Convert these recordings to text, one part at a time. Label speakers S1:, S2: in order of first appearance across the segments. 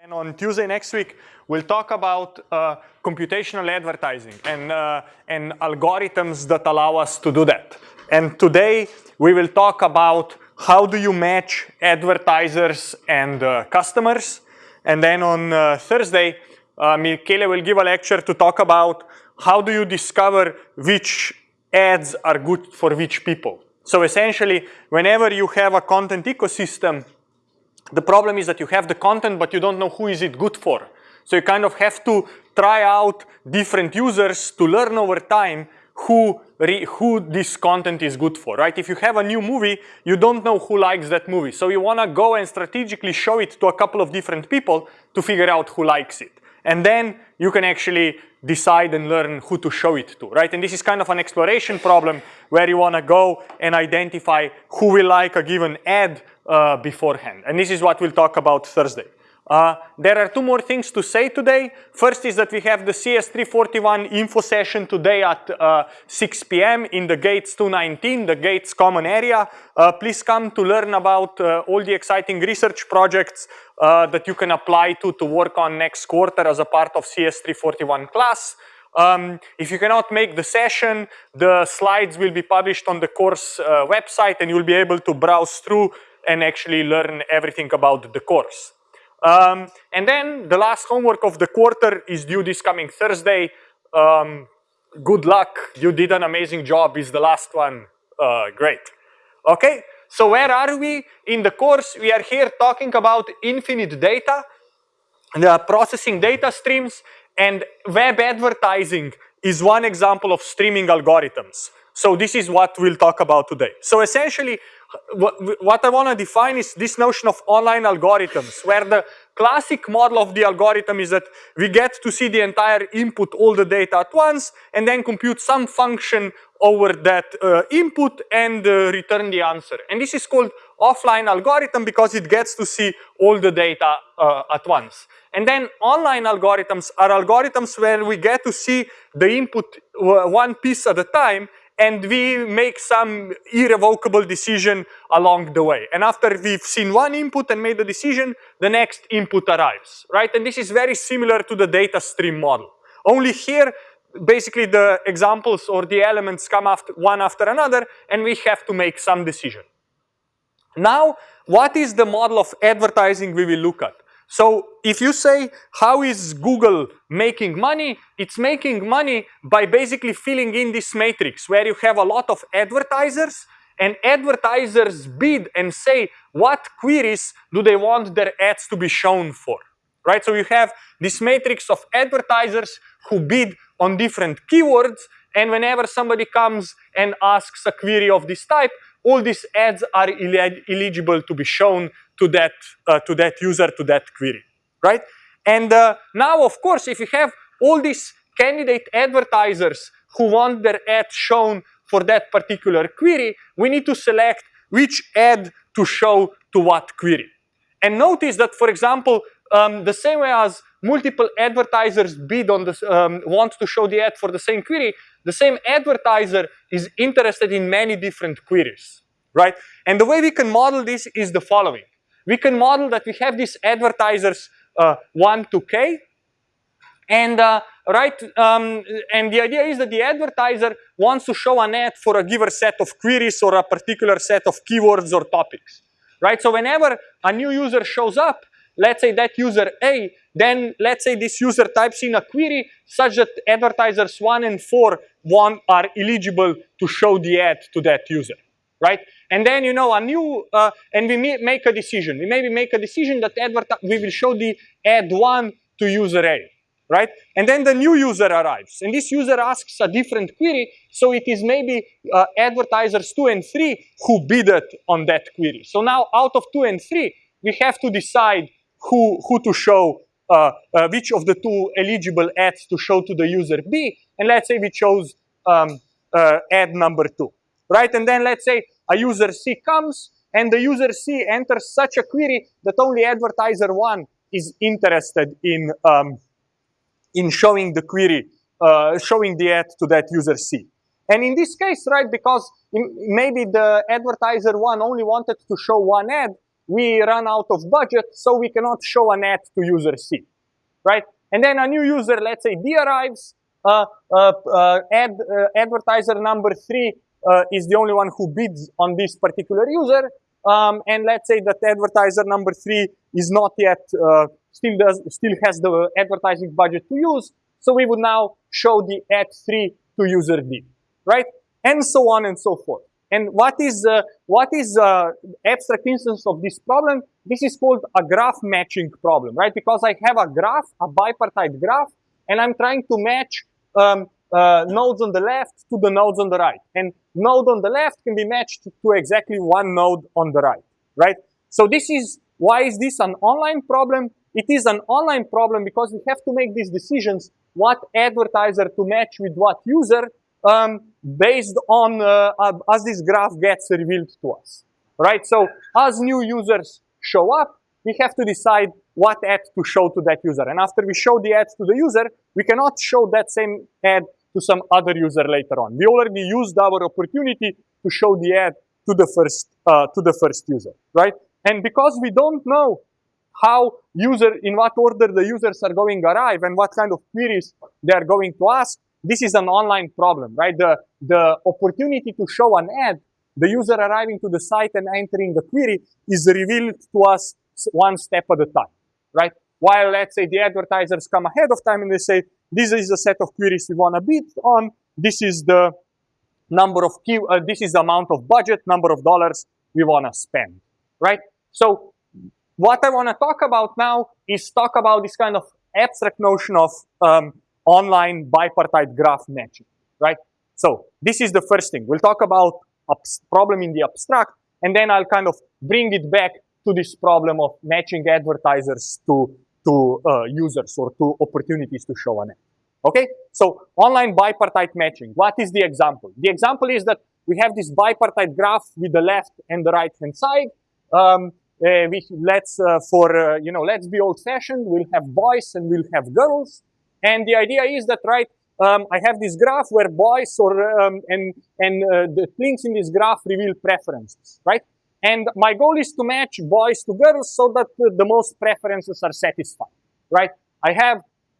S1: And on Tuesday next week, we'll talk about uh, computational advertising and, uh, and algorithms that allow us to do that. And today, we will talk about how do you match advertisers and uh, customers. And then on uh, Thursday, uh, Michele will give a lecture to talk about how do you discover which ads are good for which people. So essentially, whenever you have a content ecosystem, the problem is that you have the content, but you don't know who is it good for. So you kind of have to try out different users to learn over time who, who this content is good for, right? If you have a new movie, you don't know who likes that movie. So you wanna go and strategically show it to a couple of different people to figure out who likes it. And then you can actually decide and learn who to show it to, right? And this is kind of an exploration problem where you wanna go and identify who will like a given ad uh, beforehand. And this is what we'll talk about Thursday. Uh, there are two more things to say today. First is that we have the CS341 info session today at uh, 6 p.m. in the Gates 219, the Gates common area. Uh, please come to learn about uh, all the exciting research projects uh, that you can apply to to work on next quarter as a part of CS341 class. Um, if you cannot make the session, the slides will be published on the course uh, website and you'll be able to browse through and actually learn everything about the course. Um, and then the last homework of the quarter is due this coming Thursday. Um, good luck, you did an amazing job is the last one, uh, great. Okay, so where are we in the course? We are here talking about infinite data, the processing data streams, and web advertising is one example of streaming algorithms. So this is what we'll talk about today. So essentially, what, what I want to define is this notion of online algorithms, where the classic model of the algorithm is that we get to see the entire input, all the data at once, and then compute some function over that uh, input and uh, return the answer. And this is called offline algorithm because it gets to see all the data uh, at once. And then online algorithms are algorithms where we get to see the input one piece at a time and we make some irrevocable decision along the way. And after we've seen one input and made a decision, the next input arrives, right? And this is very similar to the data stream model. Only here, basically the examples or the elements come after one after another and we have to make some decision. Now, what is the model of advertising we will look at? So if you say, how is Google making money? It's making money by basically filling in this matrix where you have a lot of advertisers and advertisers bid and say what queries do they want their ads to be shown for, right? So you have this matrix of advertisers who bid on different keywords and whenever somebody comes and asks a query of this type, all these ads are eligible to be shown to that, uh, to that user, to that query, right? And uh, now, of course, if you have all these candidate advertisers who want their ad shown for that particular query, we need to select which ad to show to what query. And notice that, for example, um, the same way as multiple advertisers bid on this, um, want to show the ad for the same query, the same advertiser is interested in many different queries, right? And the way we can model this is the following. We can model that we have these advertisers uh, 1 to k, and uh, right, um, and the idea is that the advertiser wants to show an ad for a given set of queries or a particular set of keywords or topics, right? So whenever a new user shows up, let's say that user A, then let's say this user types in a query such that advertisers 1 and 4 one are eligible to show the ad to that user, right? And then, you know, a new, uh, and we make a decision. We maybe make a decision that we will show the ad 1 to user A, right? And then the new user arrives. And this user asks a different query, so it is maybe uh, advertisers 2 and 3 who bidded on that query. So now out of 2 and 3, we have to decide who, who to show, uh, uh, which of the two eligible ads to show to the user B. And let's say we chose um, uh, ad number 2, right? And then let's say a user C comes and the user C enters such a query that only advertiser 1 is interested in, um, in showing the query, uh, showing the ad to that user C. And in this case, right, because maybe the advertiser 1 only wanted to show one ad, we run out of budget, so we cannot show an ad to user C, right? And then a new user, let's say D arrives, uh, uh, uh, ad, uh, advertiser number three uh, is the only one who bids on this particular user, um, and let's say that advertiser number three is not yet, uh, still does, still has the advertising budget to use, so we would now show the ad three to user D, right? And so on and so forth. And what is uh, what is uh, abstract instance of this problem? This is called a graph matching problem, right? Because I have a graph, a bipartite graph, and I'm trying to match um, uh, nodes on the left to the nodes on the right. And node on the left can be matched to exactly one node on the right, right? So this is why is this an online problem? It is an online problem because we have to make these decisions: what advertiser to match with what user, um, based on uh, as this graph gets revealed to us, right? So as new users show up, we have to decide what ad to show to that user. And after we show the ad to the user, we cannot show that same ad to some other user later on. We already used our opportunity to show the ad to the first uh, to the first user, right? And because we don't know how user in what order the users are going to arrive and what kind of queries they are going to ask, this is an online problem, right? The, the opportunity to show an ad, the user arriving to the site and entering the query is revealed to us one step at a time, right? While let's say the advertisers come ahead of time and they say, this is the set of queries we want to bid on, this is the number of key, uh, this is the amount of budget, number of dollars we want to spend, right? So what I want to talk about now is talk about this kind of abstract notion of um, online bipartite graph matching, right? So this is the first thing. We'll talk about a problem in the abstract, and then I'll kind of bring it back to this problem of matching advertisers to, to uh, users or to opportunities to show an ad. Okay, so online bipartite matching. What is the example? The example is that we have this bipartite graph with the left and the right hand side. Um, uh, we, let's uh, for uh, you know let's be old fashioned. We'll have boys and we'll have girls. And the idea is that, right, um, I have this graph where boys or um, and and uh, the links in this graph reveal preferences, right? And my goal is to match boys to girls so that uh, the most preferences are satisfied, right? I have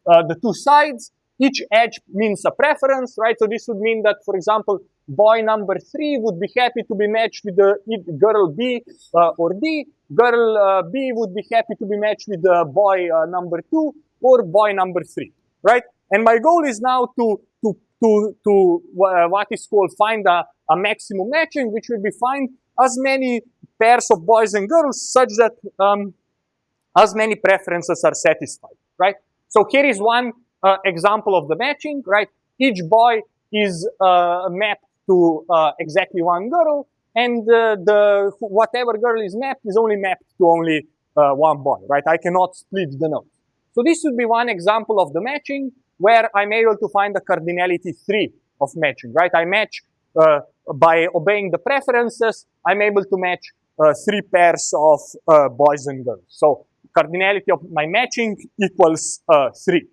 S1: uh, the two sides. Each edge means a preference, right? So this would mean that, for example, boy number three would be happy to be matched with the girl B uh, or D. Girl uh, B would be happy to be matched with the boy uh, number two or boy number three right? And my goal is now to, to, to, to uh, what is called find a, a maximum matching, which will be find as many pairs of boys and girls such that um, as many preferences are satisfied, right? So here is one uh, example of the matching, right? Each boy is uh, mapped to uh, exactly one girl, and uh, the whatever girl is mapped is only mapped to only uh, one boy, right? I cannot split the nodes. So this would be one example of the matching where I'm able to find the cardinality three of matching, right? I match uh, by obeying the preferences, I'm able to match uh, three pairs of uh, boys and girls. So cardinality of my matching equals uh, three.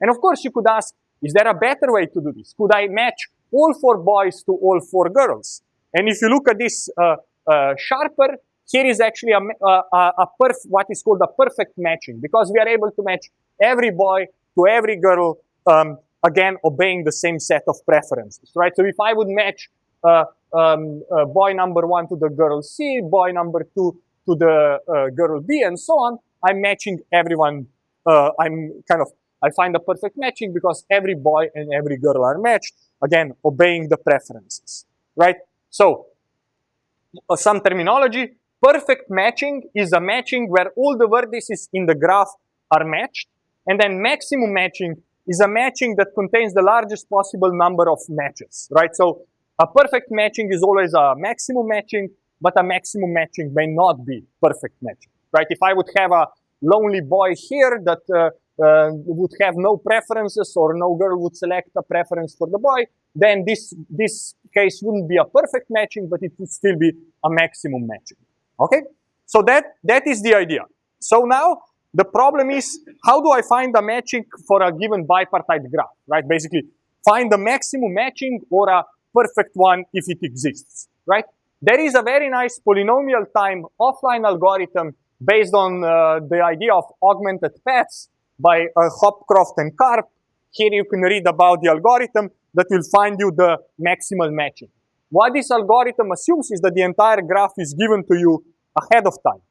S1: And of course you could ask, is there a better way to do this? Could I match all four boys to all four girls? And if you look at this uh, uh, sharper, here is actually a, a, a what is called a perfect matching because we are able to match every boy to every girl, um, again, obeying the same set of preferences, right? So if I would match uh, um, uh, boy number one to the girl C, boy number two to the uh, girl B, and so on, I'm matching everyone. Uh, I'm kind of, I find a perfect matching because every boy and every girl are matched, again, obeying the preferences, right? So, uh, some terminology, Perfect matching is a matching where all the vertices in the graph are matched. And then maximum matching is a matching that contains the largest possible number of matches, right? So a perfect matching is always a maximum matching, but a maximum matching may not be perfect matching, right? If I would have a lonely boy here that uh, uh, would have no preferences or no girl would select a preference for the boy, then this, this case wouldn't be a perfect matching, but it would still be a maximum matching. Okay? So that, that is the idea. So now the problem is how do I find a matching for a given bipartite graph, right? Basically, find the maximum matching or a perfect one if it exists, right? there is a very nice polynomial time offline algorithm based on uh, the idea of augmented paths by uh, Hopcroft and Karp. Here you can read about the algorithm that will find you the maximal matching. What this algorithm assumes is that the entire graph is given to you ahead of time.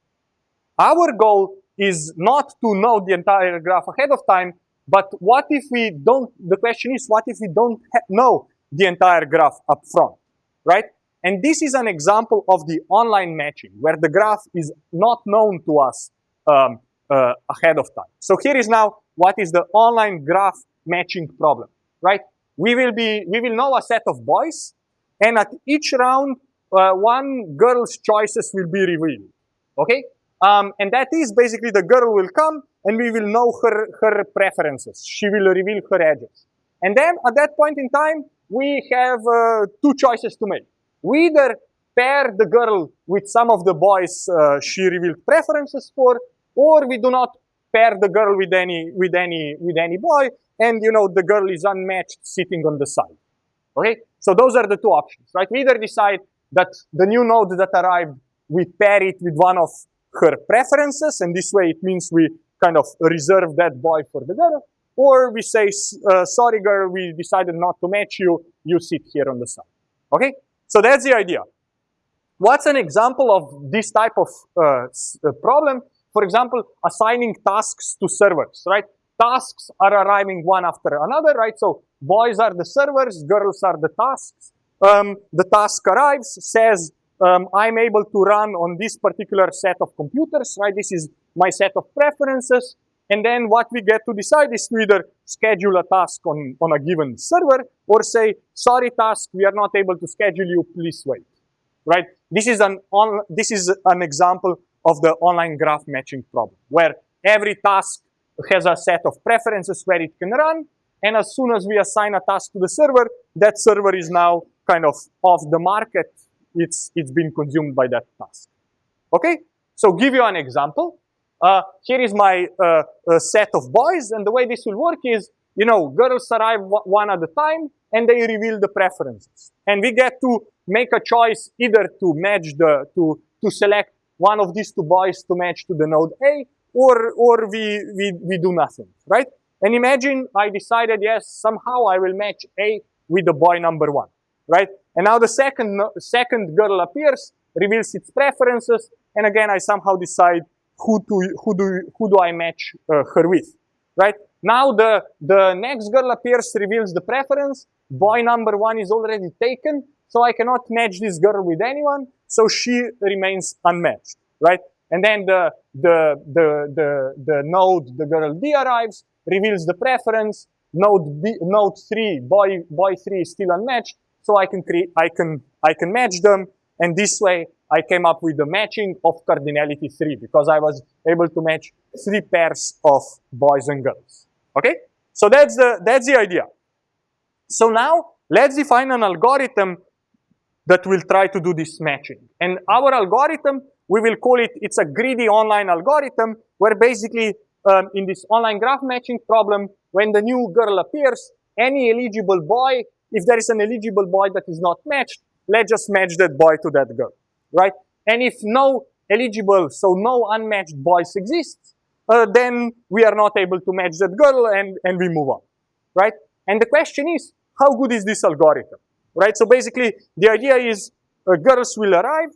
S1: Our goal is not to know the entire graph ahead of time, but what if we don't, the question is, what if we don't know the entire graph up front, right? And this is an example of the online matching, where the graph is not known to us um, uh, ahead of time. So here is now what is the online graph matching problem, right? We will be, we will know a set of boys, and at each round, uh, one girl's choices will be revealed, okay? Um, and that is basically the girl will come and we will know her, her preferences. She will reveal her edges. And then at that point in time, we have uh, two choices to make. We either pair the girl with some of the boys uh, she revealed preferences for, or we do not pair the girl with any, with any, with any boy, and you know, the girl is unmatched sitting on the side. Okay? So those are the two options, right? We either decide that the new node that arrived, we pair it with one of her preferences, and this way it means we kind of reserve that boy for the girl, or we say, uh, sorry girl, we decided not to match you, you sit here on the side. Okay? So that's the idea. What's an example of this type of uh, uh, problem? For example, assigning tasks to servers, right? Tasks are arriving one after another, right? So boys are the servers, girls are the tasks. Um, the task arrives, says, um, I'm able to run on this particular set of computers, right? This is my set of preferences. And then what we get to decide is to either schedule a task on, on a given server or say, sorry task, we are not able to schedule you, please wait, right? This is an, on, this is an example of the online graph matching problem where every task has a set of preferences where it can run. And as soon as we assign a task to the server, that server is now kind of off the market it's, it's been consumed by that task. Okay, so give you an example. Uh, here is my uh, set of boys, and the way this will work is, you know, girls arrive one at a time, and they reveal the preferences. And we get to make a choice either to match the, to, to select one of these two boys to match to the node A, or, or we, we, we do nothing, right? And imagine I decided, yes, somehow I will match A with the boy number one, right? And now the second, second girl appears, reveals its preferences, and again, I somehow decide who, to, who, do, who do I match uh, her with, right? Now the, the next girl appears, reveals the preference, boy number one is already taken, so I cannot match this girl with anyone, so she remains unmatched, right? And then the, the, the, the, the node, the girl D arrives, reveals the preference, node B, node 3, boy, boy 3 is still unmatched, so I can create, I can, I can match them. And this way I came up with the matching of cardinality three because I was able to match three pairs of boys and girls. Okay? So that's the, that's the idea. So now let's define an algorithm that will try to do this matching. And our algorithm, we will call it, it's a greedy online algorithm where basically um, in this online graph matching problem, when the new girl appears, any eligible boy if there is an eligible boy that is not matched, let's just match that boy to that girl, right? And if no eligible, so no unmatched boys exist, uh, then we are not able to match that girl and, and we move on, right? And the question is, how good is this algorithm, right? So basically, the idea is uh, girls will arrive,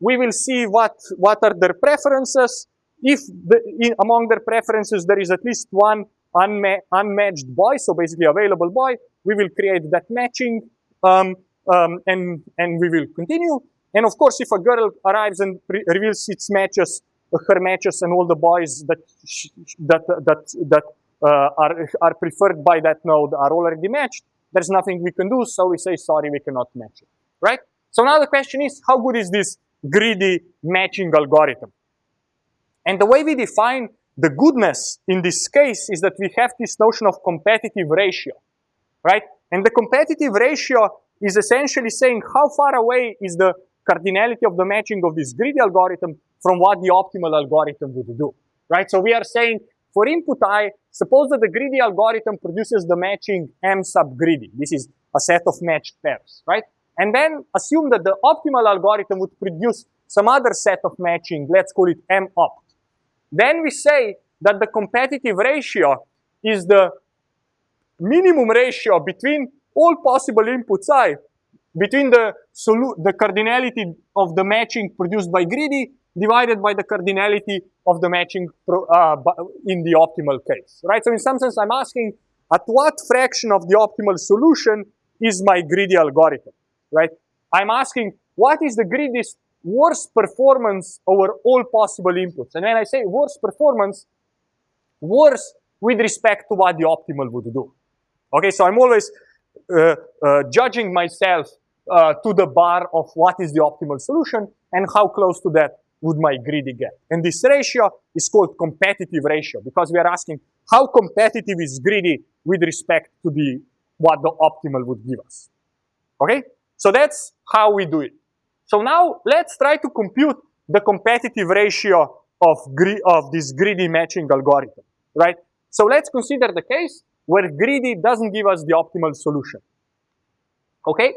S1: we will see what, what are their preferences. If the, in, among their preferences there is at least one unma unmatched boy, so basically available boy, we will create that matching um, um, and, and we will continue. And of course, if a girl arrives and reveals its matches, her matches and all the boys that, that, that, that uh, are, are preferred by that node are already matched, there's nothing we can do, so we say, sorry, we cannot match it, right? So now the question is, how good is this greedy matching algorithm? And the way we define the goodness in this case is that we have this notion of competitive ratio right? And the competitive ratio is essentially saying how far away is the cardinality of the matching of this greedy algorithm from what the optimal algorithm would do, right? So we are saying for input i, suppose that the greedy algorithm produces the matching m sub greedy. This is a set of matched pairs, right? and then assume that the optimal algorithm would produce some other set of matching, let's call it M opt. Then we say that the competitive ratio is the minimum ratio between all possible inputs i, between the, the cardinality of the matching produced by greedy divided by the cardinality of the matching uh, in the optimal case, right? So in some sense, I'm asking at what fraction of the optimal solution is my greedy algorithm, right? I'm asking what is the greediest worst performance over all possible inputs. And when I say worst performance, worse with respect to what the optimal would do. Okay, so I'm always uh, uh, judging myself uh, to the bar of what is the optimal solution and how close to that would my greedy get. And this ratio is called competitive ratio because we are asking how competitive is greedy with respect to the what the optimal would give us. Okay? So that's how we do it. So now let's try to compute the competitive ratio of, of this greedy matching algorithm, right? So let's consider the case where greedy doesn't give us the optimal solution. Okay?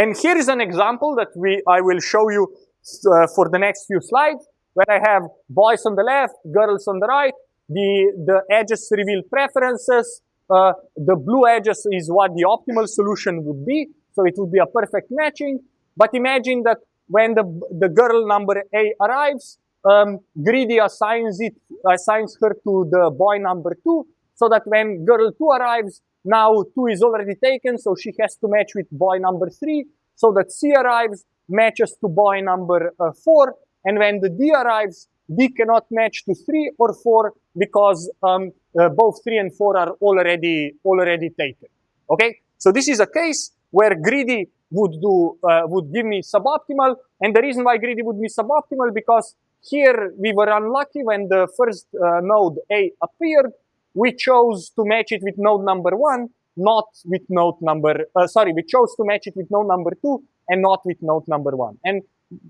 S1: And here is an example that we I will show you uh, for the next few slides, where I have boys on the left, girls on the right, the, the edges reveal preferences, uh, the blue edges is what the optimal solution would be, so it would be a perfect matching. But imagine that when the, the girl number A arrives, um, Greedy assigns it, assigns her to the boy number two, so that when girl two arrives, now two is already taken, so she has to match with boy number three, so that C arrives, matches to boy number uh, four, and when the D arrives, D cannot match to three or four because um, uh, both three and four are already already taken. Okay, so this is a case where greedy would do uh, would give me suboptimal, and the reason why greedy would be suboptimal because here we were unlucky when the first uh, node A appeared. We chose to match it with node number one, not with node number. Uh, sorry, we chose to match it with node number two and not with node number one. And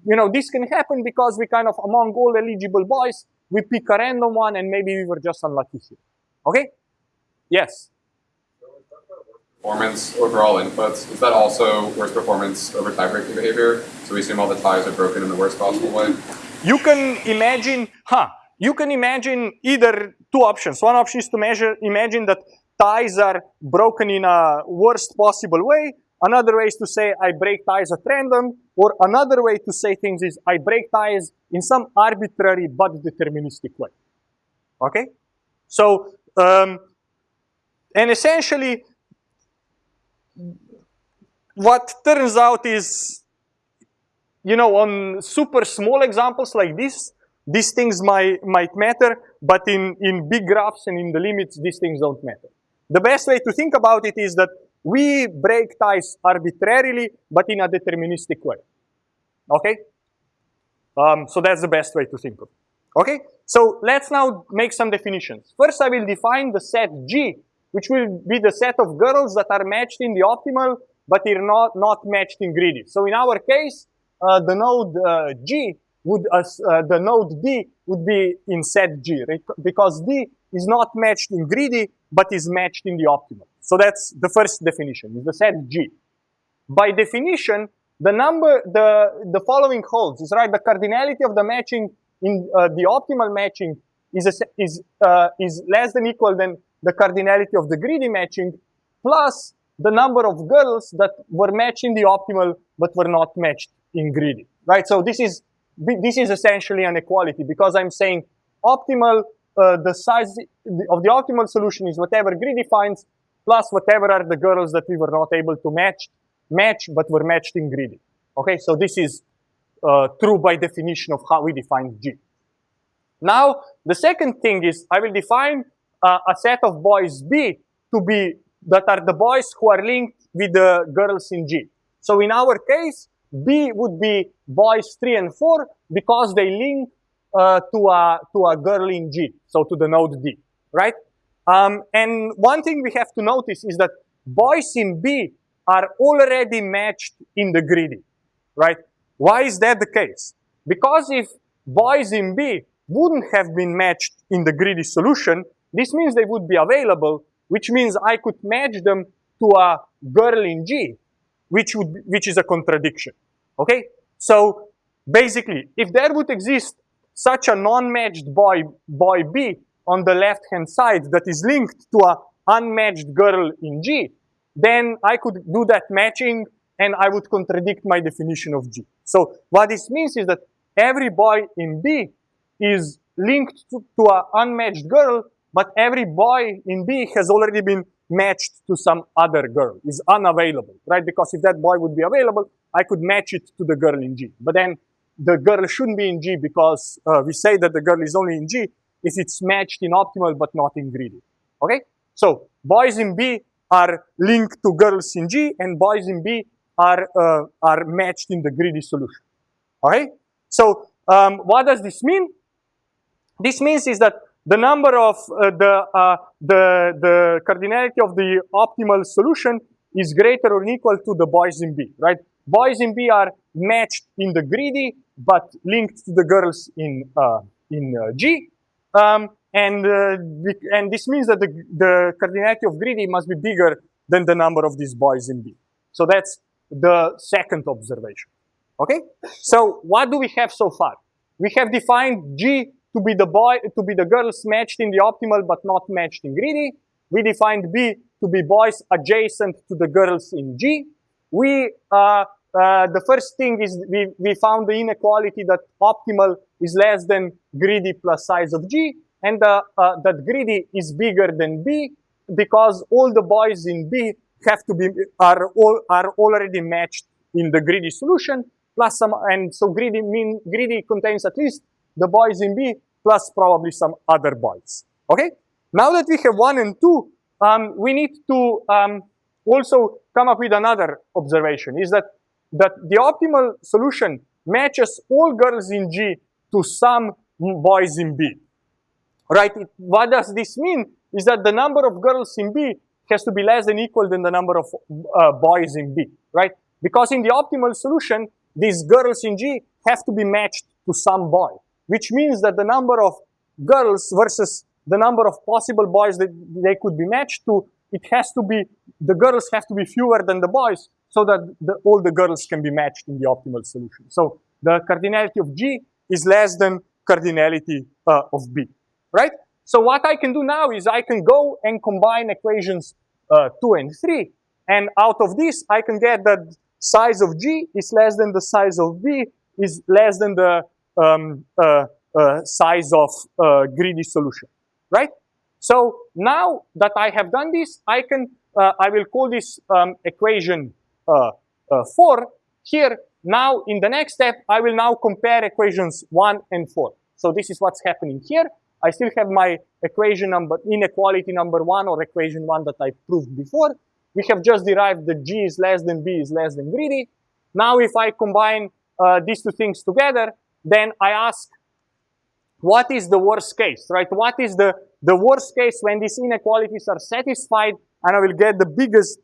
S1: you know this can happen because we kind of among all eligible boys we pick a random one and maybe we were just unlucky here. Okay? Yes
S2: performance over all inputs, is that also worse performance over tie-breaking behavior? So we assume all the ties are broken in the worst possible way?
S1: You can imagine, huh, you can imagine either two options. One option is to measure, imagine that ties are broken in a worst possible way. Another way is to say I break ties at random. Or another way to say things is I break ties in some arbitrary but deterministic way. Okay? So, um, and essentially, what turns out is, you know, on super small examples like this, these things might, might matter, but in, in big graphs and in the limits, these things don't matter. The best way to think about it is that we break ties arbitrarily, but in a deterministic way. Okay? Um, so that's the best way to think of it. Okay? So let's now make some definitions. First, I will define the set G which will be the set of girls that are matched in the optimal, but are not, not matched in greedy. So in our case, uh, the node uh, G would, uh, the node D would be in set G, right? Because D is not matched in greedy, but is matched in the optimal. So that's the first definition, is the set G. By definition, the number, the, the following holds, is right, the cardinality of the matching in uh, the optimal matching is, a, is, uh, is less than equal than the cardinality of the greedy matching plus the number of girls that were matched in the optimal but were not matched in greedy, right? So this is this is essentially an equality because I'm saying optimal, uh, the size of the optimal solution is whatever greedy finds plus whatever are the girls that we were not able to match, match but were matched in greedy. Okay, so this is uh, true by definition of how we define G. Now, the second thing is I will define uh, a set of boys B to be that are the boys who are linked with the girls in G. So in our case, B would be boys 3 and 4 because they link uh, to, a, to a girl in G, so to the node D, right? Um, and one thing we have to notice is that boys in B are already matched in the greedy, right? Why is that the case? Because if boys in B wouldn't have been matched in the greedy solution, this means they would be available, which means I could match them to a girl in G. which would which is a contradiction. Okay, so basically, if there would exist such a non-matched boy boy B on the left-hand side that is linked to a unmatched girl in G, then I could do that matching and I would contradict my definition of G. So what this means is that every boy in B is linked to, to an unmatched girl, but every boy in B has already been matched to some other girl, is unavailable, right? Because if that boy would be available, I could match it to the girl in G. But then the girl shouldn't be in G because uh, we say that the girl is only in G if it's matched in optimal but not in greedy, okay? So boys in B are linked to girls in G and boys in B are, uh, are matched in the greedy solution, okay? So um, what does this mean? This means is that the number of uh, the, uh, the, the cardinality of the optimal solution is greater or equal to the boys in B, right? Boys in B are matched in the greedy, but linked to the girls in, uh, in uh, G. Um, and, uh, and this means that the, the cardinality of greedy must be bigger than the number of these boys in B. So that's the second observation. Okay? So what do we have so far? We have defined G to be the boy, to be the girls matched in the optimal but not matched in greedy. We defined B to be boys adjacent to the girls in G. We, uh, uh, the first thing is we, we found the inequality that optimal is less than greedy plus size of G and uh, uh, that greedy is bigger than B because all the boys in B have to be, are, all, are already matched in the greedy solution plus some, and so greedy mean, greedy contains at least the boys in B plus probably some other boys. Okay? Now that we have one and two, um, we need to um, also come up with another observation, is that, that the optimal solution matches all girls in G to some boys in B. Right? It, what does this mean? Is that the number of girls in B has to be less than equal than the number of uh, boys in B, right? Because in the optimal solution, these girls in G have to be matched to some boy which means that the number of girls versus the number of possible boys that they could be matched to, it has to be, the girls have to be fewer than the boys so that the, all the girls can be matched in the optimal solution. So the cardinality of G is less than cardinality uh, of B, right? So what I can do now is I can go and combine equations uh, 2 and 3. And out of this, I can get that size of G is less than the size of B is less than the um, uh, uh, size of uh, greedy solution, right? So now that I have done this, I can, I will call this um, equation 4. Here, now in the next step, I will now compare equations 1 and 4. So this is what's happening here. I still have my equation number, inequality number 1 or equation 1 that I proved before. We have just derived that G is less than B is less than greedy. Now if I combine uh, these two things together, then I ask, what is the worst case, right? What is the, the worst case when these inequalities are satisfied and I will get the biggest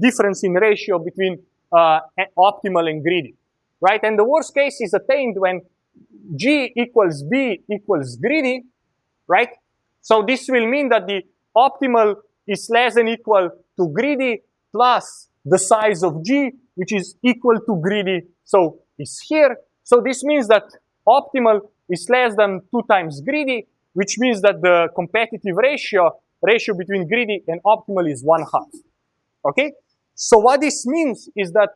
S1: difference in ratio between uh, optimal and greedy, right? And the worst case is attained when G equals B equals greedy, right? So this will mean that the optimal is less than equal to greedy plus the size of G, which is equal to greedy, so it's here. So this means that optimal is less than two times greedy, which means that the competitive ratio, ratio between greedy and optimal is one half. Okay? So what this means is that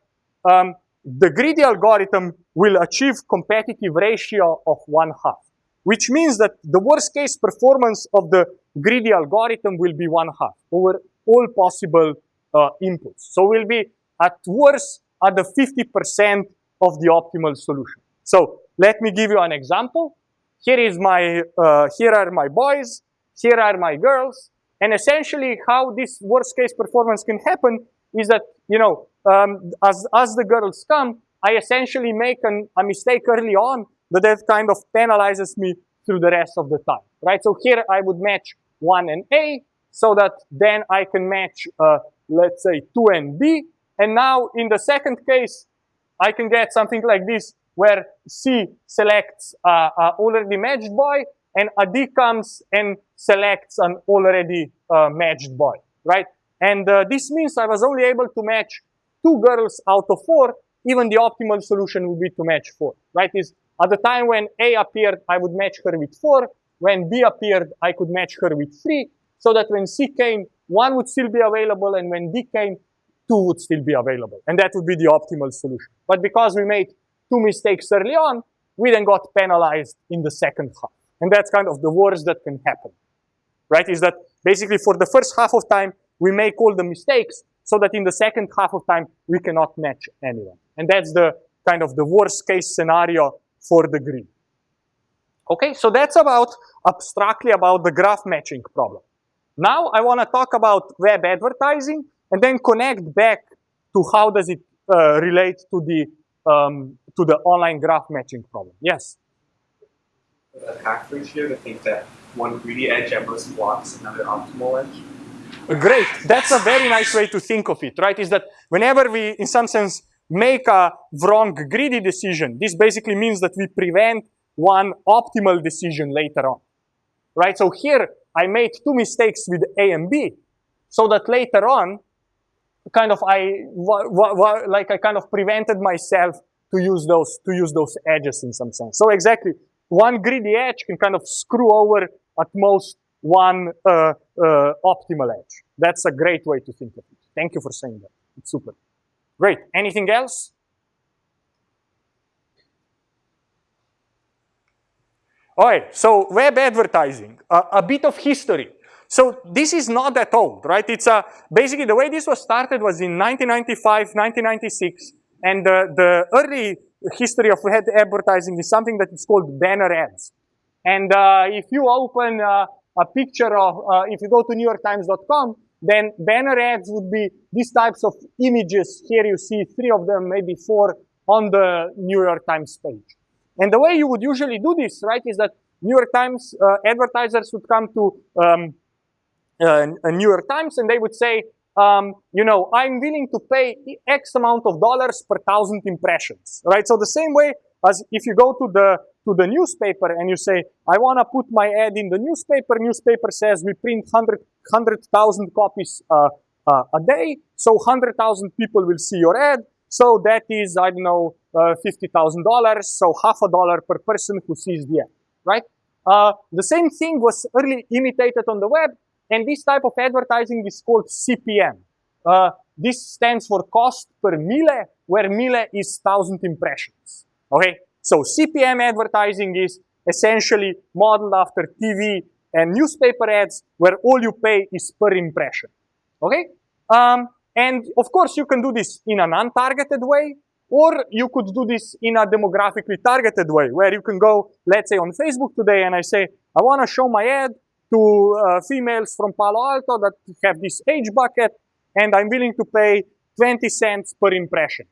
S1: um, the greedy algorithm will achieve competitive ratio of one half, which means that the worst case performance of the greedy algorithm will be one half over all possible uh, inputs. So we'll be at worst at the 50% of the optimal solution. So let me give you an example. Here is my, uh, here are my boys, here are my girls, and essentially how this worst case performance can happen is that, you know, um, as, as the girls come, I essentially make an, a mistake early on but that kind of penalizes me through the rest of the time, right? So here I would match 1 and A so that then I can match, uh, let's say, 2 and B. And now in the second case, I can get something like this where C selects uh, a already matched boy and a D comes and selects an already uh, matched boy, right? And uh, this means I was only able to match two girls out of four, even the optimal solution would be to match four, right? Is at the time when A appeared, I would match her with four. When B appeared, I could match her with three, so that when C came, one would still be available, and when D came, two would still be available. And that would be the optimal solution. But because we made two mistakes early on, we then got penalized in the second half. And that's kind of the worst that can happen, right? Is that basically for the first half of time, we make all the mistakes so that in the second half of time, we cannot match anyone. And that's the kind of the worst case scenario for the greedy. Okay, so that's about abstractly about the graph matching problem. Now I want to talk about web advertising and then connect back to how does it uh, relate to the um, to the online graph matching problem. Yes.
S3: The hack ratio to think that one greedy edge at most blocks another optimal edge.
S1: Great. That's a very nice way to think of it, right? Is that whenever we, in some sense, make a wrong greedy decision, this basically means that we prevent one optimal decision later on, right? So here I made two mistakes with A and B, so that later on, kind of I, like I kind of prevented myself to use those, to use those edges in some sense. So exactly, one greedy edge can kind of screw over at most one uh, uh, optimal edge. That's a great way to think of it. Thank you for saying that. It's super. Great. Anything else? All right, so web advertising, uh, a bit of history. So this is not that old, right? It's a, basically the way this was started was in 1995, 1996, and the, the early history of web advertising is something that is called banner ads. And uh, if you open uh, a picture of, uh, if you go to NewYorkTimes.com, then banner ads would be these types of images. Here you see three of them, maybe four, on the New York Times page. And the way you would usually do this, right, is that New York Times uh, advertisers would come to um, uh, New York Times and they would say, um, you know, I'm willing to pay X amount of dollars per thousand impressions, right? So the same way as if you go to the to the newspaper and you say, I want to put my ad in the newspaper, newspaper says we print 100,000 100, copies uh, uh, a day, so 100,000 people will see your ad, so that is, I don't know, uh, $50,000, so half a dollar per person who sees the ad, right? Uh, the same thing was early imitated on the web, and this type of advertising is called CPM. Uh, this stands for cost per mille, where mille is 1,000 impressions, okay? So CPM advertising is essentially modeled after TV and newspaper ads where all you pay is per impression. Okay? Um, and of course, you can do this in an untargeted way, or you could do this in a demographically targeted way, where you can go, let's say on Facebook today, and I say, I want to show my ad to uh, females from Palo Alto that have this age bucket, and I'm willing to pay 20 cents per impression.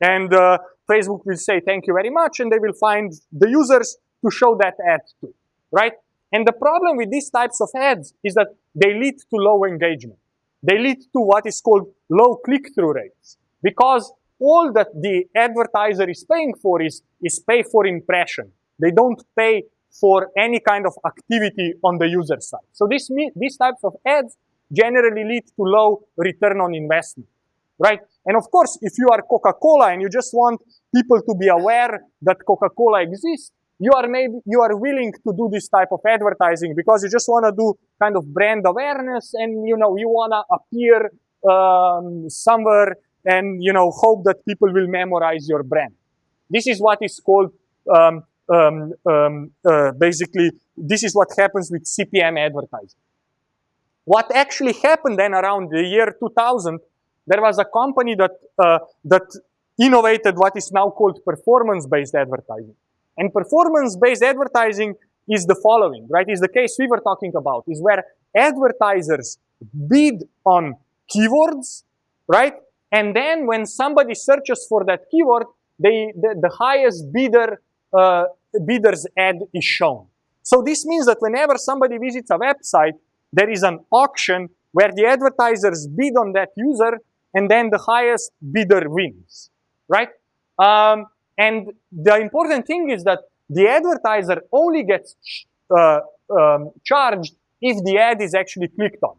S1: And uh, Facebook will say thank you very much, and they will find the users to show that ad to, right? And the problem with these types of ads is that they lead to low engagement. They lead to what is called low click-through rates because all that the advertiser is paying for is, is pay for impression. They don't pay for any kind of activity on the user side. So this, these types of ads generally lead to low return on investment right? And of course, if you are Coca-Cola and you just want people to be aware that Coca-Cola exists, you are maybe you are willing to do this type of advertising because you just want to do kind of brand awareness and you know you want to appear um, somewhere and you know hope that people will memorize your brand. This is what is called um, um, um uh, basically this is what happens with CPM advertising. What actually happened then around the year 2000 there was a company that, uh, that innovated what is now called performance-based advertising. And performance-based advertising is the following, right? Is the case we were talking about, is where advertisers bid on keywords, right? And then when somebody searches for that keyword, they, the, the highest bidder, uh, bidder's ad is shown. So this means that whenever somebody visits a website, there is an auction where the advertisers bid on that user and then the highest bidder wins, right? Um, and the important thing is that the advertiser only gets uh, um, charged if the ad is actually clicked on,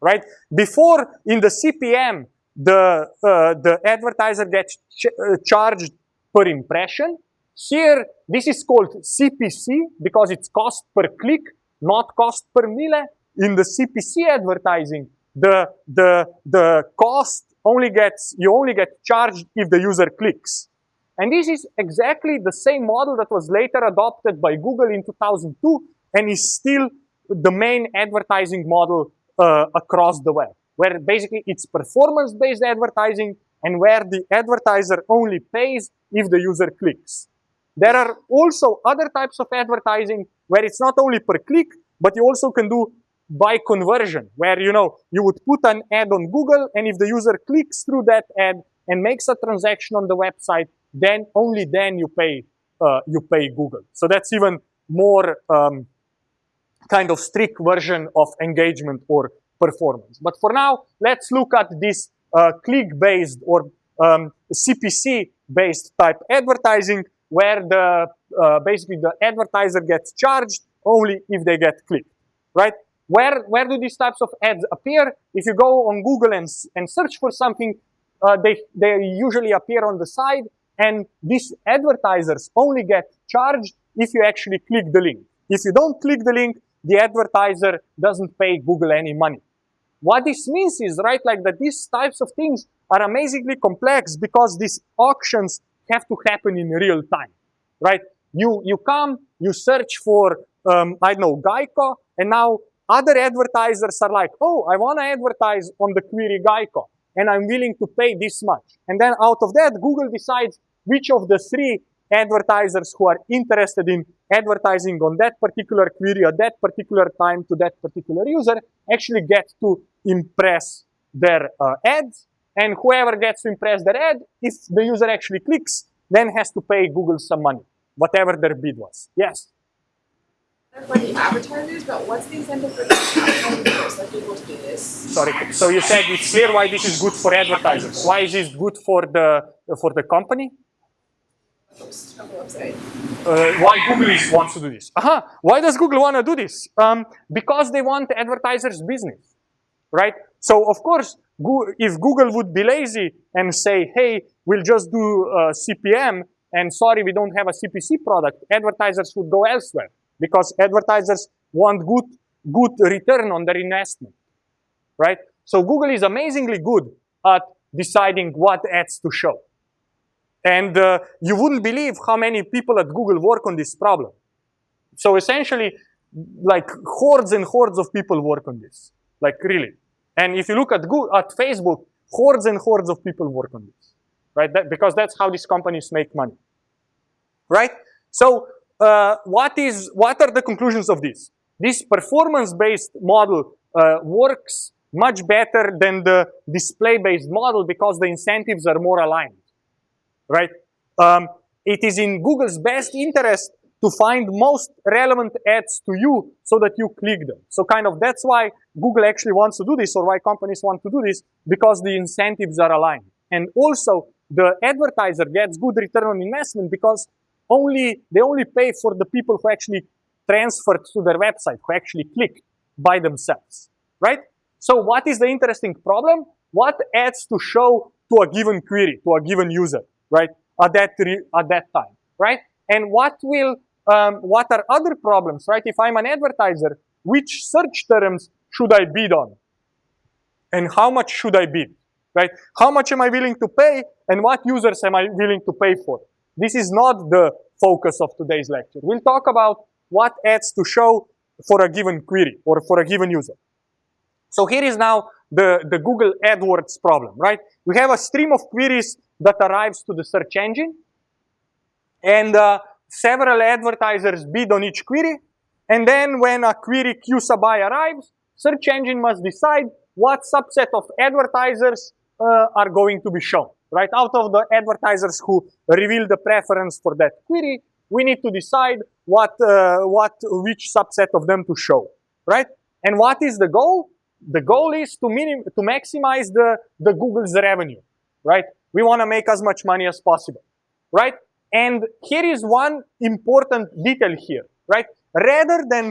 S1: right? Before in the CPM, the, uh, the advertiser gets ch uh, charged per impression. Here, this is called CPC because it's cost per click, not cost per mille. In the CPC advertising, the, the, the cost only gets, you only get charged if the user clicks. And this is exactly the same model that was later adopted by Google in 2002 and is still the main advertising model uh, across the web, where basically it's performance-based advertising and where the advertiser only pays if the user clicks. There are also other types of advertising where it's not only per click, but you also can do by conversion, where you know you would put an ad on Google, and if the user clicks through that ad and makes a transaction on the website, then only then you pay uh, you pay Google. So that's even more um, kind of strict version of engagement or performance. But for now, let's look at this uh, click-based or um, CPC-based type advertising, where the uh, basically the advertiser gets charged only if they get clicked, right? Where, where do these types of ads appear? If you go on Google and, and search for something, uh, they, they usually appear on the side, and these advertisers only get charged if you actually click the link. If you don't click the link, the advertiser doesn't pay Google any money. What this means is, right, like that these types of things are amazingly complex because these auctions have to happen in real time, right? You, you come, you search for, um, I don't know, Geico, and now other advertisers are like, oh, I want to advertise on the query Geico, and I'm willing to pay this much. And then out of that, Google decides which of the three advertisers who are interested in advertising on that particular query at that particular time to that particular user actually get to impress their uh, ads. And whoever gets to impress their ad, if the user actually clicks, then has to pay Google some money, whatever their bid was. Yes?
S4: for the advertisers, but what's the incentive for the like people to do this?
S1: Sorry. So you said it's clear why this is good for advertisers. Why is this good for the for the company?
S4: Post on the website.
S1: Uh, why Google is, wants to do this? Aha. Why does Google want to do this? Um, because they want advertisers' business, right? So of course, if Google would be lazy and say, "Hey, we'll just do uh, CPM," and sorry, we don't have a CPC product, advertisers would go elsewhere because advertisers want good, good return on their investment, right? So Google is amazingly good at deciding what ads to show. And uh, you wouldn't believe how many people at Google work on this problem. So essentially, like hordes and hordes of people work on this, like really. And if you look at Google, at Facebook, hordes and hordes of people work on this, right? That, because that's how these companies make money, right? So uh, what is what are the conclusions of this? This performance-based model uh, works much better than the display-based model because the incentives are more aligned, right? Um, it is in Google's best interest to find most relevant ads to you so that you click them. So kind of that's why Google actually wants to do this or why companies want to do this because the incentives are aligned. And also the advertiser gets good return on investment because only they only pay for the people who actually transferred to their website, who actually clicked by themselves, right? So what is the interesting problem? What ads to show to a given query, to a given user, right? At that, at that time, right? And what will, um, what are other problems, right? If I'm an advertiser, which search terms should I bid on? And how much should I bid, right? How much am I willing to pay and what users am I willing to pay for? This is not the focus of today's lecture. We'll talk about what ads to show for a given query or for a given user. So here is now the, the Google AdWords problem, right? We have a stream of queries that arrives to the search engine and uh, several advertisers bid on each query. And then when a query QSABI arrives, search engine must decide what subset of advertisers uh, are going to be shown right? Out of the advertisers who reveal the preference for that query, we need to decide what, uh, what, which subset of them to show, right? And what is the goal? The goal is to minim to maximize the, the Google's revenue, right? We want to make as much money as possible, right? And here is one important detail here, right? Rather than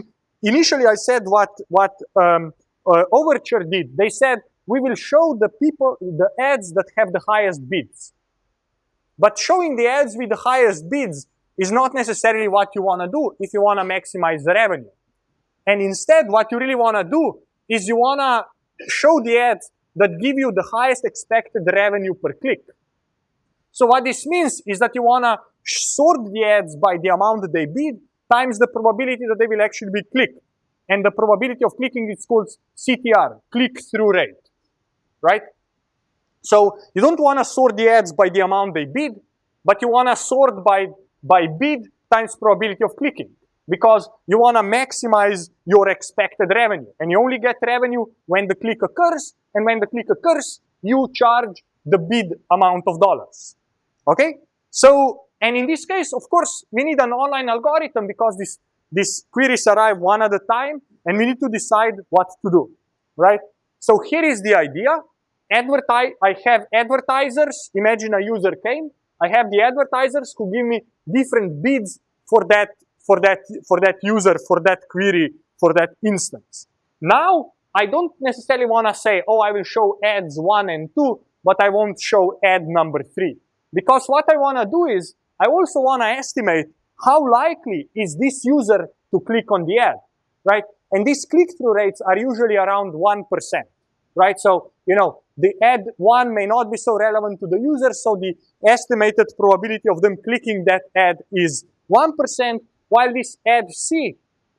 S1: initially I said what what um, uh, Overture did, they said we will show the people, the ads that have the highest bids. But showing the ads with the highest bids is not necessarily what you want to do if you want to maximize the revenue. And instead, what you really want to do is you want to show the ads that give you the highest expected revenue per click. So what this means is that you want to sort the ads by the amount that they bid times the probability that they will actually be clicked. And the probability of clicking is called CTR, click-through rate, right? So you don't want to sort the ads by the amount they bid, but you want to sort by, by bid times probability of clicking because you want to maximize your expected revenue. And you only get revenue when the click occurs, and when the click occurs, you charge the bid amount of dollars. Okay? So, and in this case, of course, we need an online algorithm because this, these queries arrive one at a time, and we need to decide what to do, right? So here is the idea. Advertise, I have advertisers. Imagine a user came. I have the advertisers who give me different bids for that, for that, for that user, for that query, for that instance. Now, I don't necessarily want to say, oh, I will show ads one and two, but I won't show ad number three. Because what I want to do is, I also want to estimate how likely is this user to click on the ad, right? And these click-through rates are usually around 1%, right? So, you know, the ad one may not be so relevant to the user, so the estimated probability of them clicking that ad is 1%, while this ad C,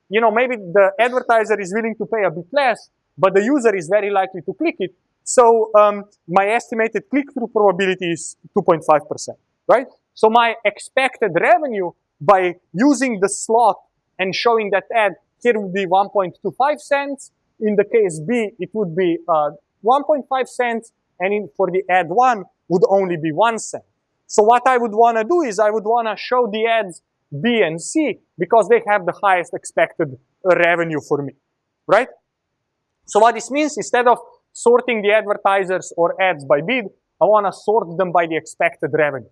S1: you know, maybe the advertiser is willing to pay a bit less, but the user is very likely to click it. So um, my estimated click-through probability is 2.5%, right? So my expected revenue by using the slot and showing that ad here would be 1.25 cents. In the case B, it would be uh, 1.5 cents, and in, for the ad one would only be one cent. So what I would want to do is I would want to show the ads B and C because they have the highest expected revenue for me, right? So what this means, instead of sorting the advertisers or ads by bid, I want to sort them by the expected revenue.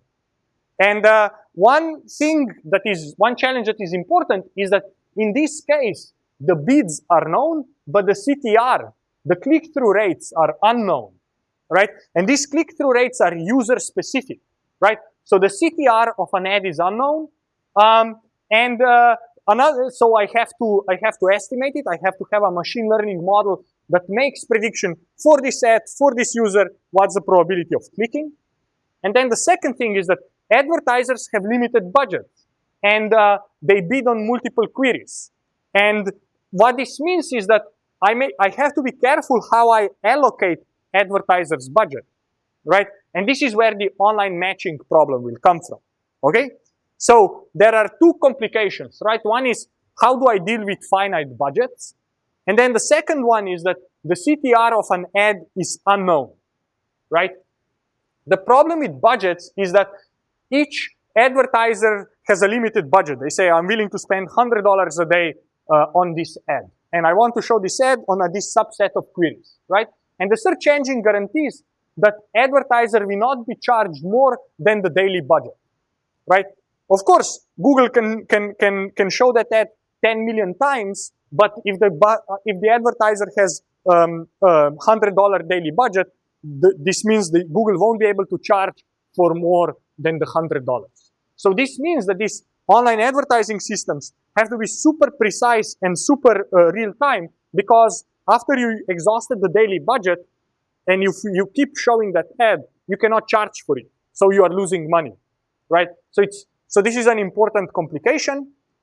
S1: And uh, one thing that is, one challenge that is important is that in this case, the bids are known, but the CTR, the click-through rates are unknown, right? And these click-through rates are user-specific, right? So the CTR of an ad is unknown, um, and uh, another. So I have to I have to estimate it. I have to have a machine learning model that makes prediction for this ad, for this user, what's the probability of clicking. And then the second thing is that advertisers have limited budgets and uh, they bid on multiple queries. And what this means is that I, may, I have to be careful how I allocate advertisers' budget, right? And this is where the online matching problem will come from, okay? So there are two complications, right? One is how do I deal with finite budgets? And then the second one is that the CTR of an ad is unknown, right? The problem with budgets is that each advertiser has a limited budget. They say, I'm willing to spend $100 a day uh, on this ad. And I want to show this ad on a, this subset of queries, right? And the search engine guarantees that advertiser will not be charged more than the daily budget, right? Of course, Google can, can, can, can show that ad 10 million times, but if the, if the advertiser has um, uh, $100 daily budget, th this means that Google won't be able to charge for more than the $100. So this means that these online advertising systems have to be super precise and super uh, real time because after you exhausted the daily budget and you, you keep showing that ad, you cannot charge for it. So you are losing money, right? So it's, so this is an important complication.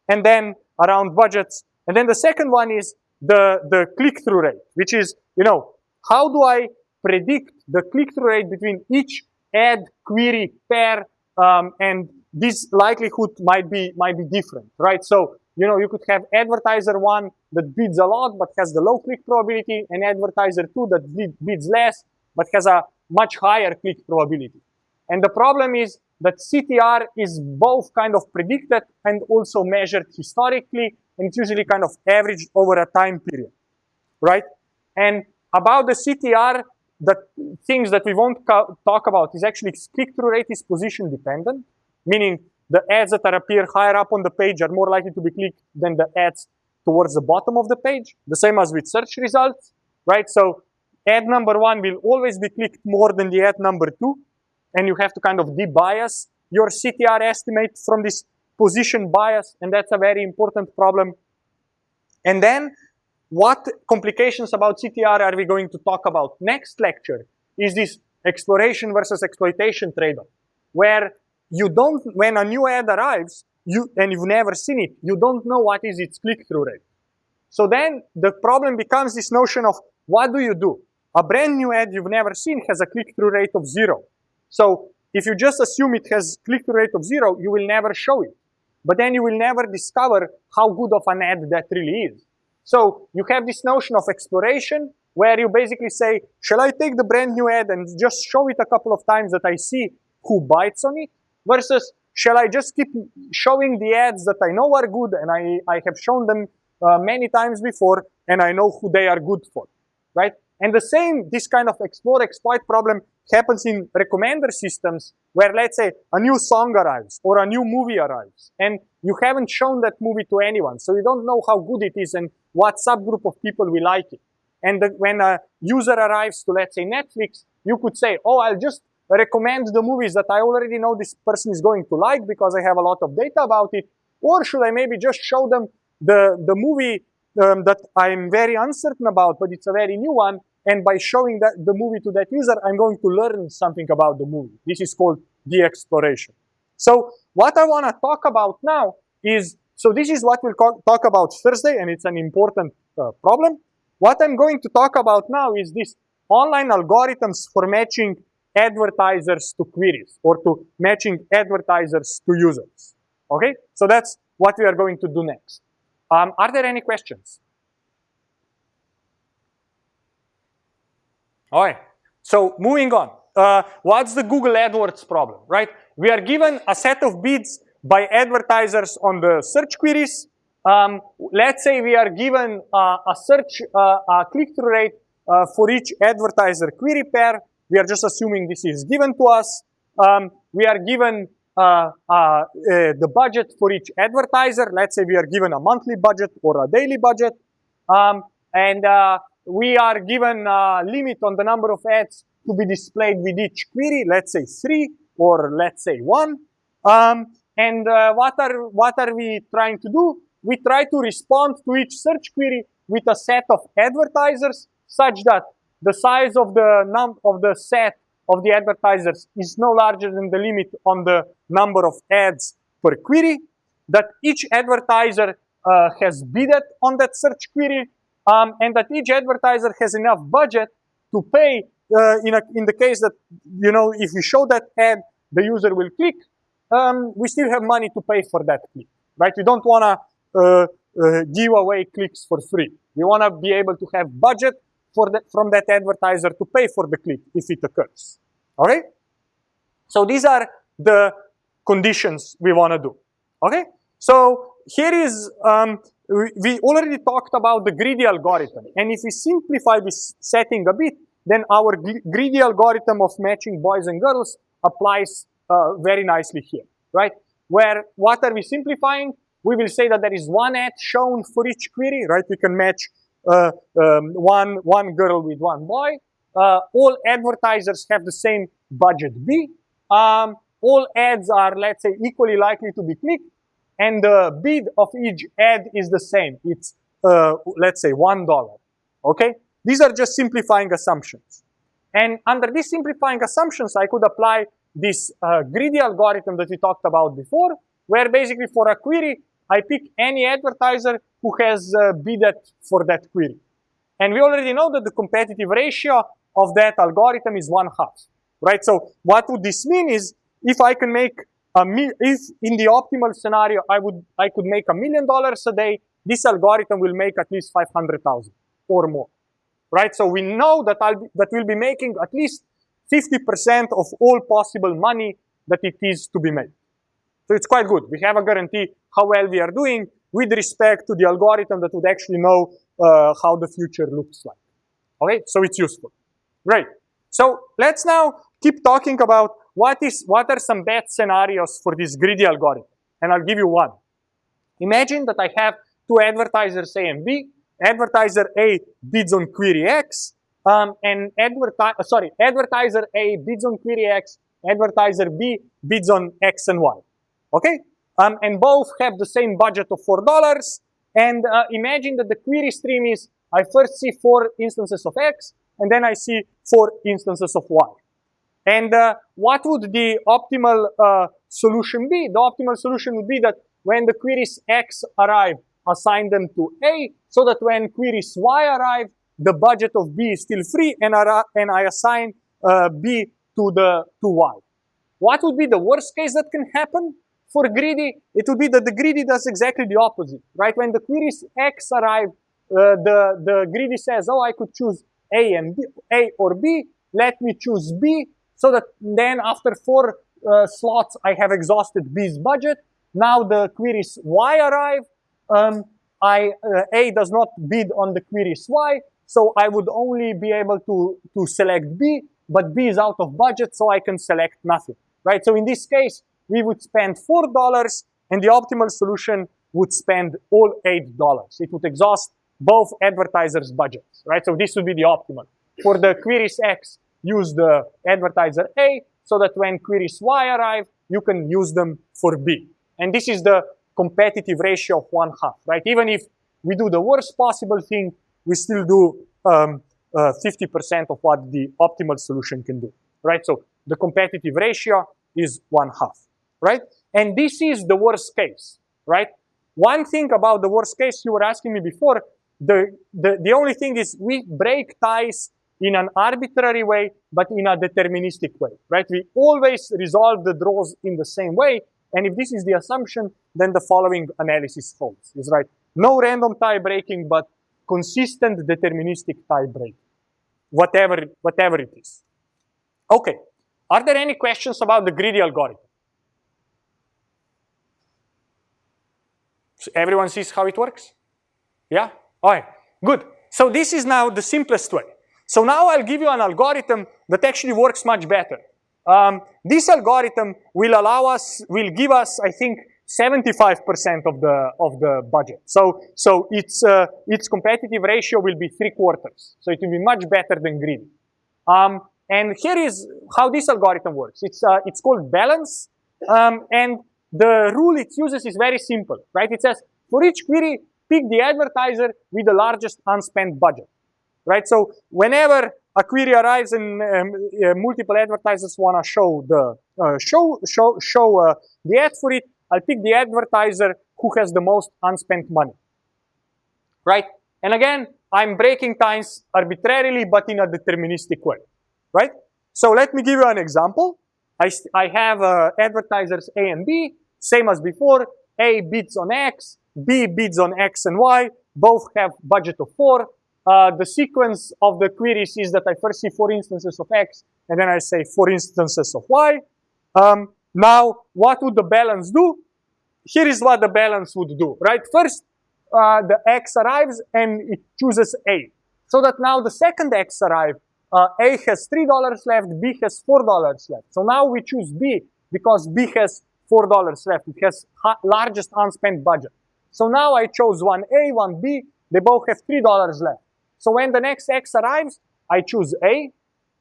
S1: And then around budgets. And then the second one is the, the click-through rate, which is, you know, how do I predict the click-through rate between each ad, query, pair, um, and this likelihood might be might be different, right? So you know you could have advertiser one that bids a lot but has the low click probability, and advertiser two that bids less but has a much higher click probability. And the problem is that CTR is both kind of predicted and also measured historically, and it's usually kind of averaged over a time period, right? And about the CTR, the things that we won't talk about is actually click-through rate is position dependent, meaning the ads that are appear higher up on the page are more likely to be clicked than the ads towards the bottom of the page. The same as with search results, right? So ad number one will always be clicked more than the ad number two, and you have to kind of debias your CTR estimate from this position bias, and that's a very important problem. And then what complications about CTR are we going to talk about? Next lecture is this exploration versus exploitation trade-off, where you don't, when a new ad arrives, you and you've never seen it, you don't know what is its click-through rate. So then the problem becomes this notion of what do you do? A brand new ad you've never seen has a click-through rate of zero. So if you just assume it has click-through rate of zero, you will never show it. But then you will never discover how good of an ad that really is. So you have this notion of exploration where you basically say, shall I take the brand new ad and just show it a couple of times that I see who bites on it versus shall I just keep showing the ads that I know are good and I, I have shown them uh, many times before and I know who they are good for, right? And the same, this kind of explore exploit problem happens in recommender systems where let's say a new song arrives or a new movie arrives and you haven't shown that movie to anyone. So you don't know how good it is and what subgroup of people will like it. And the, when a user arrives to let's say Netflix, you could say, oh, I'll just recommend the movies that I already know this person is going to like because I have a lot of data about it. Or should I maybe just show them the, the movie um, that I'm very uncertain about, but it's a very new one and by showing that the movie to that user, I'm going to learn something about the movie. This is called de-exploration. So what I want to talk about now is, so this is what we'll talk about Thursday, and it's an important uh, problem. What I'm going to talk about now is this online algorithms for matching advertisers to queries or to matching advertisers to users. Okay, so that's what we are going to do next. Um, are there any questions? All right. So moving on. Uh, what's the Google AdWords problem, right? We are given a set of bids by advertisers on the search queries. Um, let's say we are given uh, a search, uh, click-through rate uh, for each advertiser query pair. We are just assuming this is given to us. Um, we are given uh, uh, the budget for each advertiser. Let's say we are given a monthly budget or a daily budget. Um, and we are given a limit on the number of ads to be displayed with each query, let's say three or let's say one. Um, and uh, what, are, what are we trying to do? We try to respond to each search query with a set of advertisers such that the size of the, num of the set of the advertisers is no larger than the limit on the number of ads per query, that each advertiser uh, has bidded on that search query, um, and that each advertiser has enough budget to pay uh, in, a, in the case that, you know, if we show that ad, the user will click, um, we still have money to pay for that click, right? We don't want to uh, uh, give away clicks for free. We want to be able to have budget for that, from that advertiser to pay for the click if it occurs, all right? So these are the conditions we want to do, okay? So here is um, we already talked about the greedy algorithm. And if we simplify this setting a bit, then our greedy algorithm of matching boys and girls applies uh, very nicely here, right? Where what are we simplifying? We will say that there is one ad shown for each query, right? We can match uh, um, one, one girl with one boy. Uh, all advertisers have the same budget B. Um, all ads are, let's say, equally likely to be clicked and the bid of each ad is the same. It's, uh, let's say, $1, okay? These are just simplifying assumptions. And under these simplifying assumptions, I could apply this uh, greedy algorithm that we talked about before, where basically for a query, I pick any advertiser who has uh, bidded for that query. And we already know that the competitive ratio of that algorithm is one half, right? So what would this mean is if I can make if in the optimal scenario, I would I could make a million dollars a day, this algorithm will make at least 500,000 or more, right? So we know that I'll be, that we'll be making at least 50% of all possible money that it is to be made. So it's quite good. We have a guarantee how well we are doing with respect to the algorithm that would actually know uh, how the future looks like. Okay, so it's useful. Great. So let's now keep talking about what is what are some bad scenarios for this greedy algorithm? And I'll give you one. Imagine that I have two advertisers A and B. Advertiser A bids on query X, um, and adverti- uh, sorry, advertiser A bids on query X, advertiser B bids on X and Y. Okay? Um, and both have the same budget of $4. And uh, imagine that the query stream is I first see four instances of X, and then I see four instances of Y. And uh, what would the optimal uh, solution be? The optimal solution would be that when the queries X arrive, assign them to A, so that when queries Y arrive, the budget of B is still free, and, I, and I assign uh, B to the to Y. What would be the worst case that can happen for greedy? It would be that the greedy does exactly the opposite, right? When the queries X arrive, uh, the the greedy says, "Oh, I could choose A and B, A or B. Let me choose B." So that then after four uh, slots, I have exhausted B's budget. Now the queries Y arrive. Um, I, uh, A does not bid on the queries Y, so I would only be able to, to select B, but B is out of budget, so I can select nothing, right? So in this case, we would spend $4, and the optimal solution would spend all $8. It would exhaust both advertisers' budgets, right? So this would be the optimal. For the queries X, use the advertiser A, so that when queries Y arrive, you can use them for B. And this is the competitive ratio of one half, right? Even if we do the worst possible thing, we still do 50% um, uh, of what the optimal solution can do, right? So the competitive ratio is one half, right? And this is the worst case, right? One thing about the worst case you were asking me before, the, the, the only thing is we break ties in an arbitrary way, but in a deterministic way, right? We always resolve the draws in the same way. And if this is the assumption, then the following analysis holds, is right. No random tie breaking, but consistent deterministic tie break, whatever, whatever it is. Okay, are there any questions about the greedy algorithm? So everyone sees how it works? Yeah? All right, good. So this is now the simplest way. So now I'll give you an algorithm that actually works much better. Um, this algorithm will allow us, will give us, I think, 75% of the of the budget. So so its uh, its competitive ratio will be three quarters. So it will be much better than greedy. Um, and here is how this algorithm works. It's uh, it's called balance, um, and the rule it uses is very simple, right? It says for each query, pick the advertiser with the largest unspent budget, right? So whenever a query arrives and um, uh, multiple advertisers want to show the uh, show show show uh, the ad for it, I'll pick the advertiser who has the most unspent money, right? And again, I'm breaking ties arbitrarily, but in a deterministic way, right? So let me give you an example. I, I have uh, advertisers A and B, same as before. A bids on X, B bids on X and Y. Both have budget of four. Uh, the sequence of the queries is that I first see four instances of X, and then I say four instances of Y. Um, now, what would the balance do? Here is what the balance would do, right? First, uh, the X arrives and it chooses A. So that now the second X arrives, uh, A has $3 left, B has $4 left. So now we choose B because B has $4 left. It has largest unspent budget. So now I chose one A, one B. They both have $3 left. So when the next X arrives, I choose A,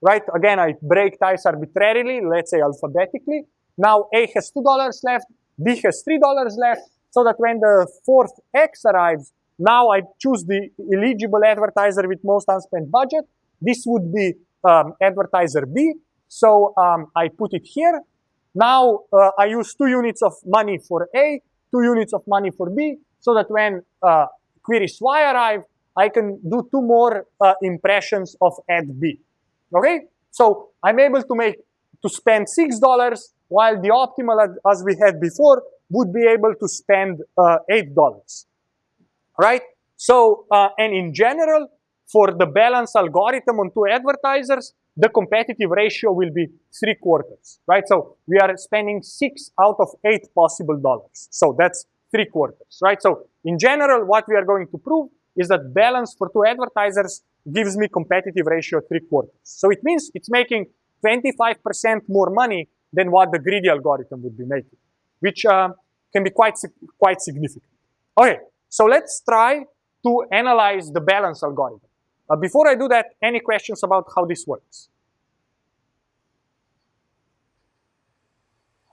S1: right? Again, I break ties arbitrarily, let's say alphabetically. Now A has $2 left, B has $3 left, so that when the fourth X arrives, now I choose the eligible advertiser with most unspent budget. This would be um, advertiser B. So um, I put it here. Now uh, I use two units of money for A, two units of money for B, so that when uh, queries Y arrive, I can do two more uh, impressions of ad B. Okay? So I'm able to make to spend $6 while the optimal, as we had before, would be able to spend uh, $8, right? So, uh, and in general, for the balance algorithm on two advertisers, the competitive ratio will be three quarters, right? So we are spending six out of eight possible dollars. So that's three quarters, right? So in general, what we are going to prove is that balance for two advertisers gives me competitive ratio three quarters. So it means it's making 25% more money than what the greedy algorithm would be making, which uh, can be quite, quite significant. Okay, so let's try to analyze the balance algorithm. Uh, before I do that, any questions about how this works?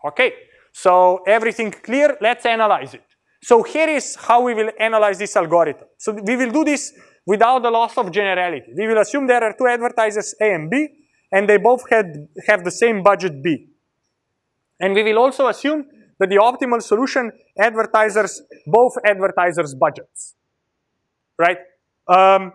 S1: Okay, so everything clear, let's analyze it. So here is how we will analyze this algorithm. So we will do this without the loss of generality. We will assume there are two advertisers A and B, and they both had, have the same budget B. And we will also assume that the optimal solution advertisers both advertisers' budgets, right? Um,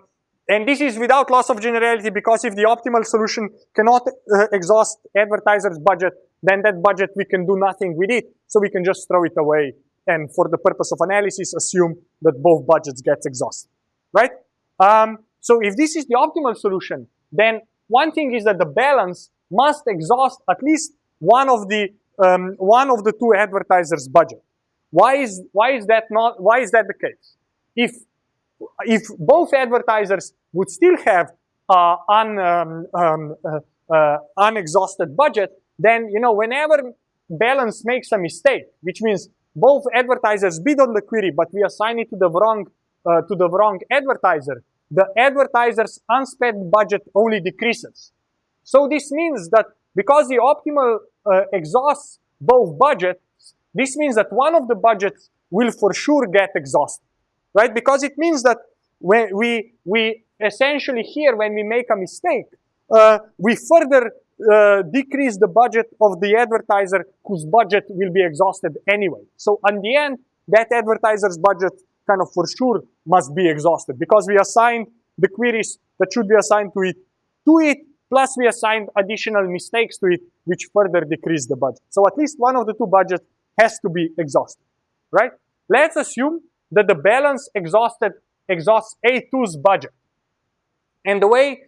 S1: and this is without loss of generality because if the optimal solution cannot uh, exhaust advertisers' budget, then that budget we can do nothing with it, so we can just throw it away and for the purpose of analysis assume that both budgets get exhausted, right? Um, so if this is the optimal solution, then one thing is that the balance must exhaust at least one of the um, one of the two advertisers' budget. Why is why is that not why is that the case? If if both advertisers would still have uh, un, um, um, uh, uh, unexhausted budget, then you know whenever balance makes a mistake, which means both advertisers bid on the query, but we assign it to the wrong uh, to the wrong advertiser, the advertiser's unspent budget only decreases. So this means that because the optimal uh, exhausts both budgets, this means that one of the budgets will for sure get exhausted, right? Because it means that when we, we essentially here, when we make a mistake, uh, we further uh, decrease the budget of the advertiser whose budget will be exhausted anyway. So in the end, that advertiser's budget kind of for sure must be exhausted because we assigned the queries that should be assigned to it to it, plus we assigned additional mistakes to it, which further decrease the budget. So at least one of the two budgets has to be exhausted, right? Let's assume that the balance exhausted exhausts A2's budget. And the way,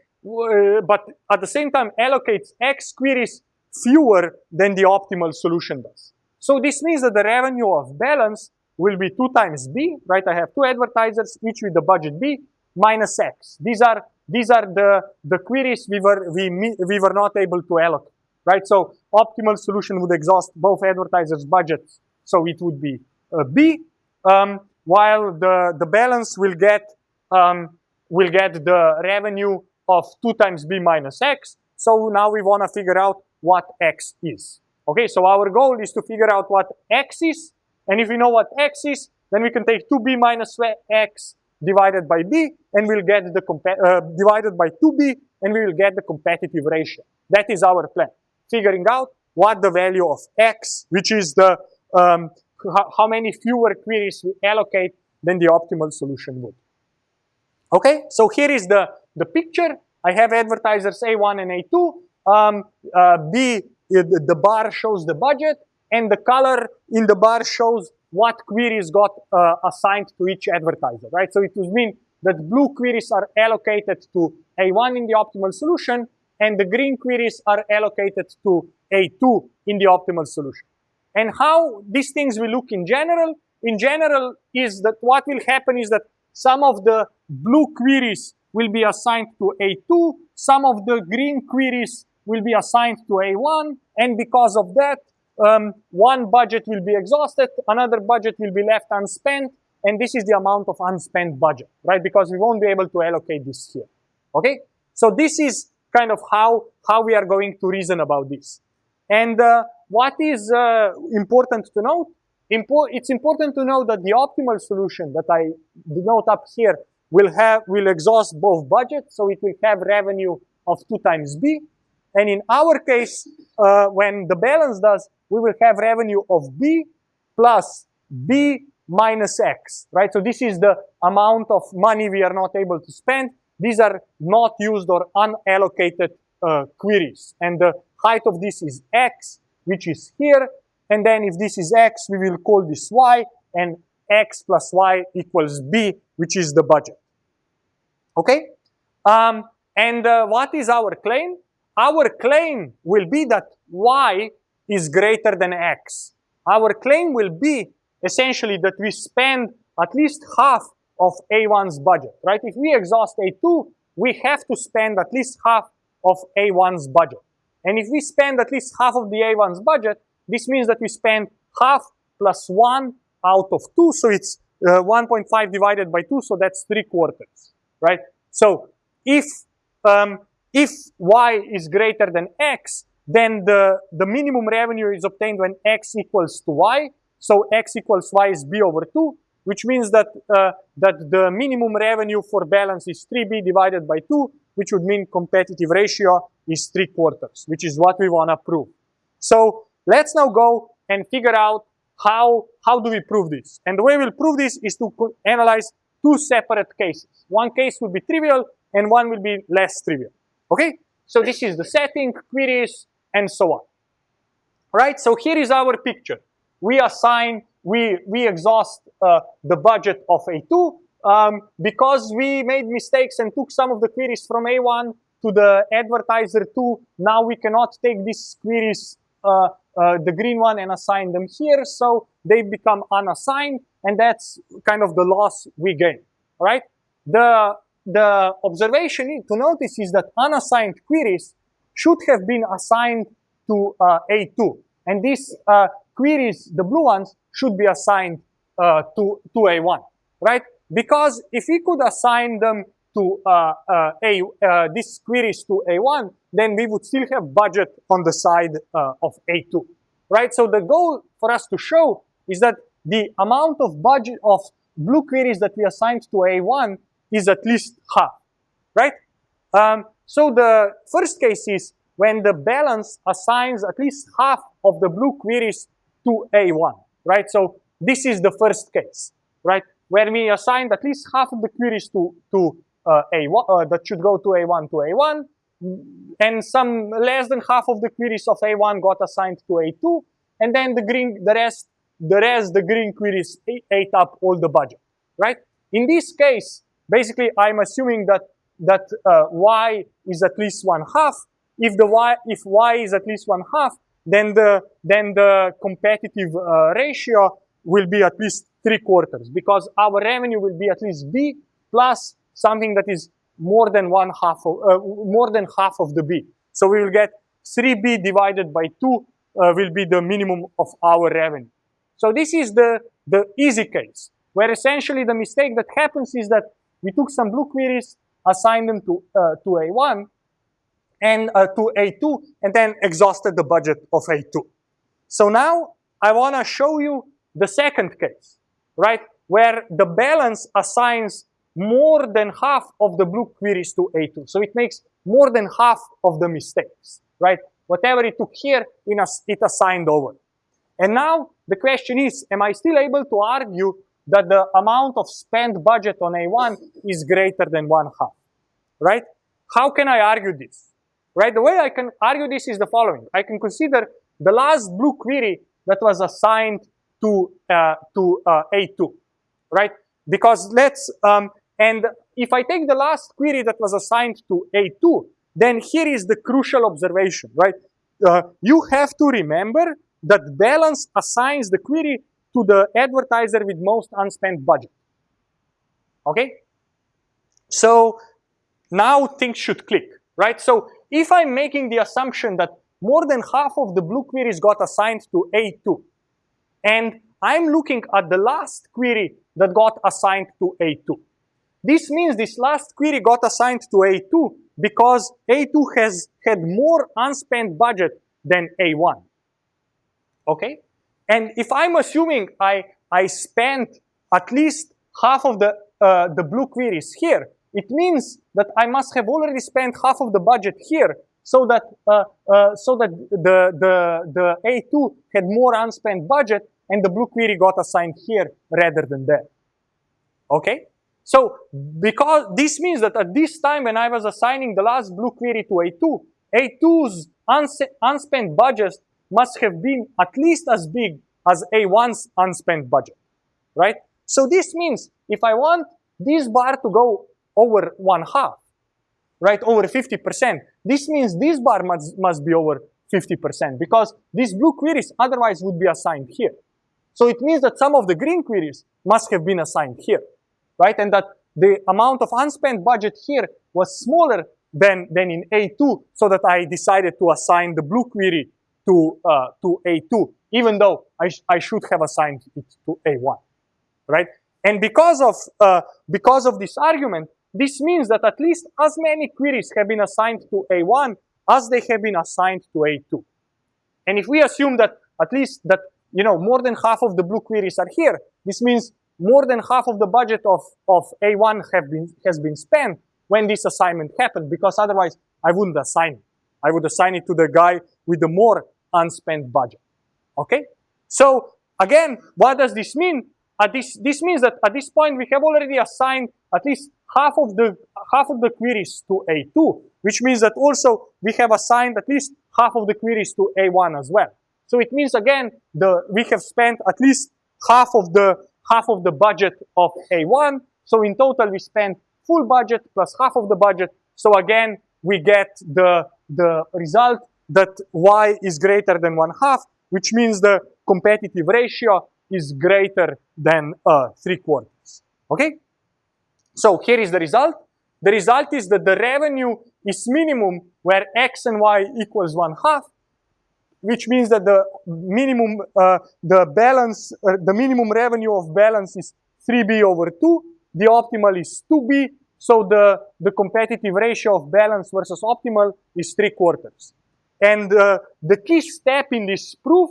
S1: but at the same time allocates X queries fewer than the optimal solution does. So this means that the revenue of balance will be 2 times B, right? I have two advertisers, each with the budget B, minus X. These are, these are the, the queries we were, we, we were not able to allocate, right? So optimal solution would exhaust both advertisers' budgets, so it would be uh, B, um, while the, the balance will get, um, will get the revenue of 2 times B minus X. So now we want to figure out what X is. Okay, so our goal is to figure out what X is and if we know what x is, then we can take 2b minus x divided by b, and we'll get the uh, divided by 2b, and we will get the competitive ratio. That is our plan. Figuring out what the value of x, which is the um, how many fewer queries we allocate than the optimal solution would. Okay, so here is the, the picture. I have advertisers A1 and A2. Um, uh, B, the bar shows the budget and the color in the bar shows what queries got uh, assigned to each advertiser, right? So it would mean that blue queries are allocated to A1 in the optimal solution, and the green queries are allocated to A2 in the optimal solution. And how these things will look in general, in general is that what will happen is that some of the blue queries will be assigned to A2, some of the green queries will be assigned to A1, and because of that, um, one budget will be exhausted, another budget will be left unspent, and this is the amount of unspent budget, right? Because we won't be able to allocate this here, okay? So this is kind of how, how we are going to reason about this. And uh, what is uh, important to note? It's important to know that the optimal solution that I denote up here will have will exhaust both budgets, so it will have revenue of two times B. And in our case, uh, when the balance does, we will have revenue of B plus B minus X, right? So this is the amount of money we are not able to spend. These are not used or unallocated uh, queries. And the height of this is X, which is here. And then if this is X, we will call this Y, and X plus Y equals B, which is the budget. Okay? Um, and uh, what is our claim? Our claim will be that Y is greater than x. Our claim will be essentially that we spend at least half of A1's budget, right? If we exhaust A2, we have to spend at least half of A1's budget. And if we spend at least half of the A1's budget, this means that we spend half plus 1 out of 2, so it's uh, 1.5 divided by 2, so that's 3 quarters, right? So if um, if y is greater than x, then the, the minimum revenue is obtained when x equals to y. So x equals y is b over 2, which means that, uh, that the minimum revenue for balance is 3b divided by 2, which would mean competitive ratio is 3 quarters, which is what we want to prove. So let's now go and figure out how, how do we prove this. And the way we'll prove this is to analyze two separate cases. One case will be trivial and one will be less trivial. Okay? So this is the setting, queries, and so on. Right? So here is our picture. We assign, we, we exhaust uh, the budget of A2 um, because we made mistakes and took some of the queries from A1 to the advertiser 2. Now we cannot take these queries, the green one, and assign them here. So they become unassigned, and that's kind of the loss we gain. Right? The the observation to notice is that unassigned queries should have been assigned to uh, A2. And these uh, queries, the blue ones, should be assigned uh, to, to A1, right? Because if we could assign them to uh, uh, A, uh, these queries to A1, then we would still have budget on the side of A2, right? So the goal for us to show is that the amount of budget of blue queries that we assigned to A1 is at least half, right? Um, so the first case is when the balance assigns at least half of the blue queries to A1, right? So this is the first case, right? Where we assigned at least half of the queries to, to uh, A1, uh, that should go to A1 to A1, and some less than half of the queries of A1 got assigned to A2, and then the green, the rest, the rest, the green queries ate up all the budget, right? In this case, basically I'm assuming that that uh, y is at least one half. If the y if y is at least one half, then the then the competitive uh, ratio will be at least three quarters because our revenue will be at least b plus something that is more than one half of uh, more than half of the b. So we will get 3b divided by 2 uh, will be the minimum of our revenue. So this is the the easy case where essentially the mistake that happens is that we took some blue queries, assigned them to, uh, to A1 and uh, to A2, and then exhausted the budget of A2. So now I want to show you the second case, right? Where the balance assigns more than half of the blue queries to A2. So it makes more than half of the mistakes, right? Whatever it took here, it assigned over. And now the question is, am I still able to argue that the amount of spent budget on A1 is greater than one half, right? How can I argue this? Right, the way I can argue this is the following. I can consider the last blue query that was assigned to, uh, to uh, A2, right? Because let's, um, and if I take the last query that was assigned to A2, then here is the crucial observation, right? Uh, you have to remember that balance assigns the query to the advertiser with most unspent budget. Okay? So now things should click, right? So if I'm making the assumption that more than half of the blue queries got assigned to A2, and I'm looking at the last query that got assigned to A2. This means this last query got assigned to A2 because A2 has had more unspent budget than A1. Okay? And if I'm assuming I, I spent at least half of the, uh, the blue queries here, it means that I must have already spent half of the budget here so that, uh, uh, so that the, the, the A2 had more unspent budget and the blue query got assigned here rather than there. Okay? So because this means that at this time when I was assigning the last blue query to A2, A2's unspent budget must have been at least as big as A1's unspent budget, right? So this means if I want this bar to go over one half, right, over 50%, this means this bar must, must be over 50% because these blue queries otherwise would be assigned here. So it means that some of the green queries must have been assigned here, right? And that the amount of unspent budget here was smaller than, than in A2 so that I decided to assign the blue query to, uh, to A2, even though I, sh I should have assigned it to A1, right? And because of, uh, because of this argument, this means that at least as many queries have been assigned to A1 as they have been assigned to A2. And if we assume that at least that you know more than half of the blue queries are here, this means more than half of the budget of, of A1 have been, has been spent when this assignment happened, because otherwise I wouldn't assign it. I would assign it to the guy with the more unspent budget. Okay? So again, what does this mean? At this, this means that at this point we have already assigned at least half of the half of the queries to A2, which means that also we have assigned at least half of the queries to A1 as well. So it means again the we have spent at least half of the half of the budget of A1. So in total we spent full budget plus half of the budget. So again we get the the result that y is greater than one half, which means the competitive ratio is greater than uh, three quarters. Okay? So here is the result. The result is that the revenue is minimum where x and y equals one half, which means that the minimum, uh, the balance, uh, the minimum revenue of balance is 3b over 2. The optimal is 2b. So the, the competitive ratio of balance versus optimal is 3 quarters. And uh, the key step in this proof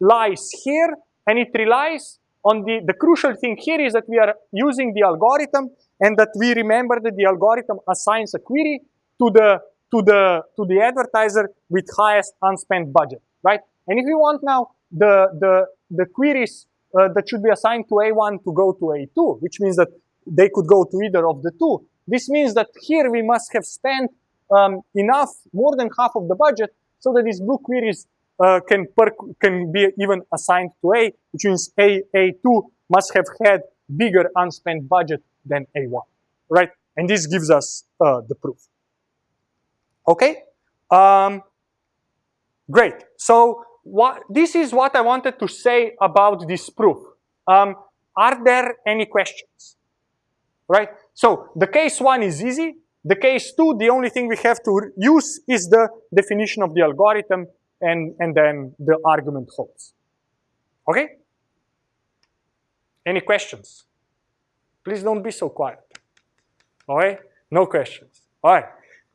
S1: lies here, and it relies on the, the crucial thing here is that we are using the algorithm and that we remember that the algorithm assigns a query to the, to the, to the advertiser with highest unspent budget, right? And if you want now the, the, the queries uh, that should be assigned to A1 to go to A2, which means that they could go to either of the two, this means that here we must have spent um, enough, more than half of the budget, so that these blue queries uh, can, can be even assigned to A, which means A, A2 must have had bigger unspent budget than A1, right? And this gives us uh, the proof. Okay, um, great. So what, this is what I wanted to say about this proof. Um, are there any questions? Right? So the case one is easy. The case two, the only thing we have to use is the definition of the algorithm and, and then the argument holds. Okay? Any questions? Please don't be so quiet. All right? No questions. All right.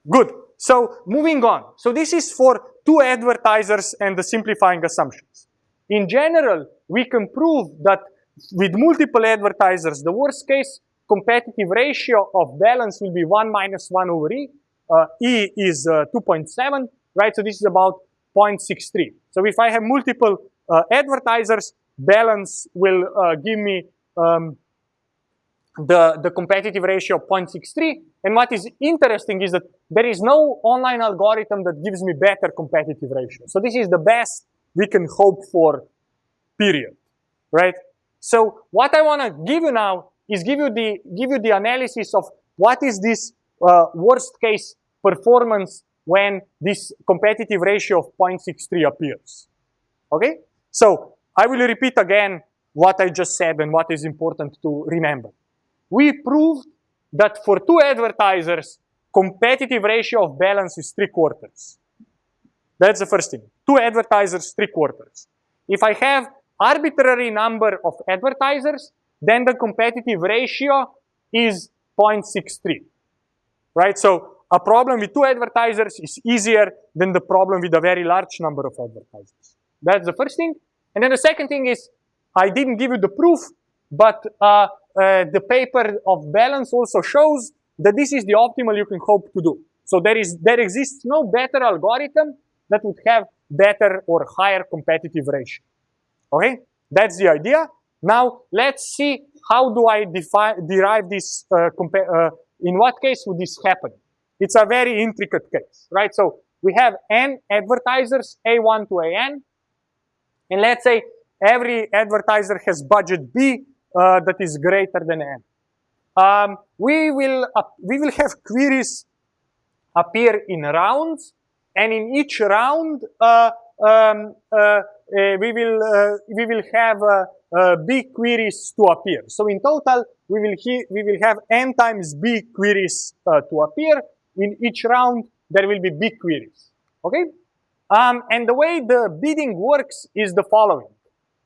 S1: Good. So moving on. So this is for two advertisers and the simplifying assumptions. In general, we can prove that with multiple advertisers, the worst case competitive ratio of balance will be 1 minus 1 over E. Uh, e is uh, 2.7, right? So this is about 0.63. So if I have multiple uh, advertisers, balance will uh, give me um, the, the competitive ratio of 0.63. And what is interesting is that there is no online algorithm that gives me better competitive ratio. So this is the best we can hope for, period, right? So what I want to give you now is give you the, give you the analysis of what is this uh, worst case performance when this competitive ratio of 0.63 appears. Okay? So I will repeat again what I just said and what is important to remember. We proved that for two advertisers, competitive ratio of balance is three quarters. That's the first thing. Two advertisers, three quarters. If I have arbitrary number of advertisers, then the competitive ratio is 0.63, right? So a problem with two advertisers is easier than the problem with a very large number of advertisers. That's the first thing. And then the second thing is, I didn't give you the proof, but uh, uh, the paper of balance also shows that this is the optimal you can hope to do. So there is there exists no better algorithm that would have better or higher competitive ratio. Okay, that's the idea. Now let's see how do I define derive this. Uh, uh, in what case would this happen? It's a very intricate case, right? So we have n advertisers, A1 to AN, and let's say every advertiser has budget B uh, that is greater than N. Um, we, will, uh, we will have queries appear in rounds, and in each round, uh, um, uh, uh, we, will, uh, we will have B queries to appear. So in total, we will, we will have N times B queries to appear, in each round, there will be big queries, okay? Um, and the way the bidding works is the following.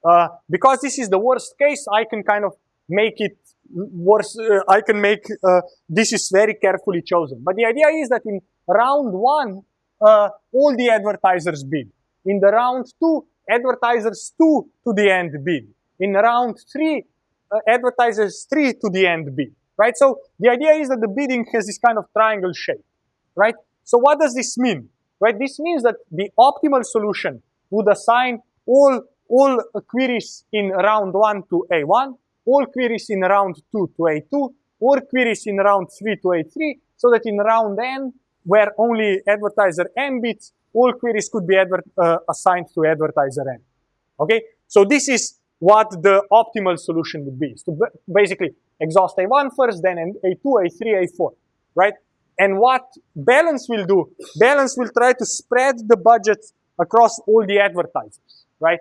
S1: Uh, because this is the worst case, I can kind of make it worse, uh, I can make, uh, this is very carefully chosen. But the idea is that in round one, uh, all the advertisers bid. In the round two, advertisers two to the end bid. In round three, uh, advertisers three to the end bid, right? So the idea is that the bidding has this kind of triangle shape, right? So what does this mean, right? This means that the optimal solution would assign all, all queries in round one to A1, all queries in round two to A2, all queries in round three to A3, so that in round n, where only advertiser n bids, all queries could be uh, assigned to advertiser n. Okay, so this is what the optimal solution would be. So basically exhaust A1 first, then A2, A3, A4, right? And what balance will do, balance will try to spread the budget across all the advertisers, right?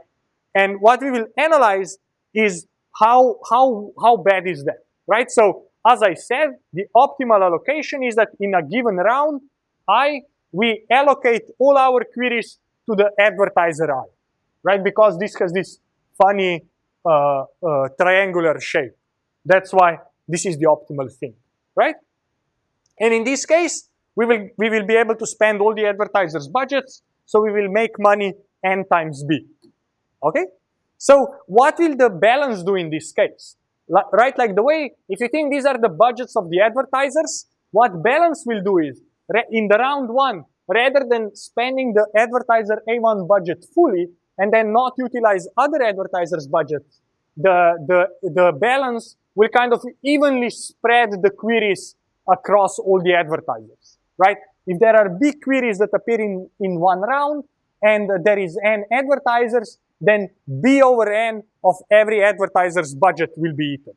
S1: And what we will analyze is how, how, how bad is that, right? So as I said, the optimal allocation is that in a given round, I we allocate all our queries to the advertiser I, right? Because this has this funny uh, uh, triangular shape. That's why this is the optimal thing, right? And in this case, we will, we will be able to spend all the advertisers' budgets, so we will make money n times b, okay? So what will the balance do in this case? right, like the way, if you think these are the budgets of the advertisers, what balance will do is, in the round one, rather than spending the advertiser A1 budget fully and then not utilize other advertisers' budgets, the, the, the balance will kind of evenly spread the queries across all the advertisers, right? If there are big queries that appear in, in one round and there is n advertisers, then B over n of every advertiser's budget will be eaten,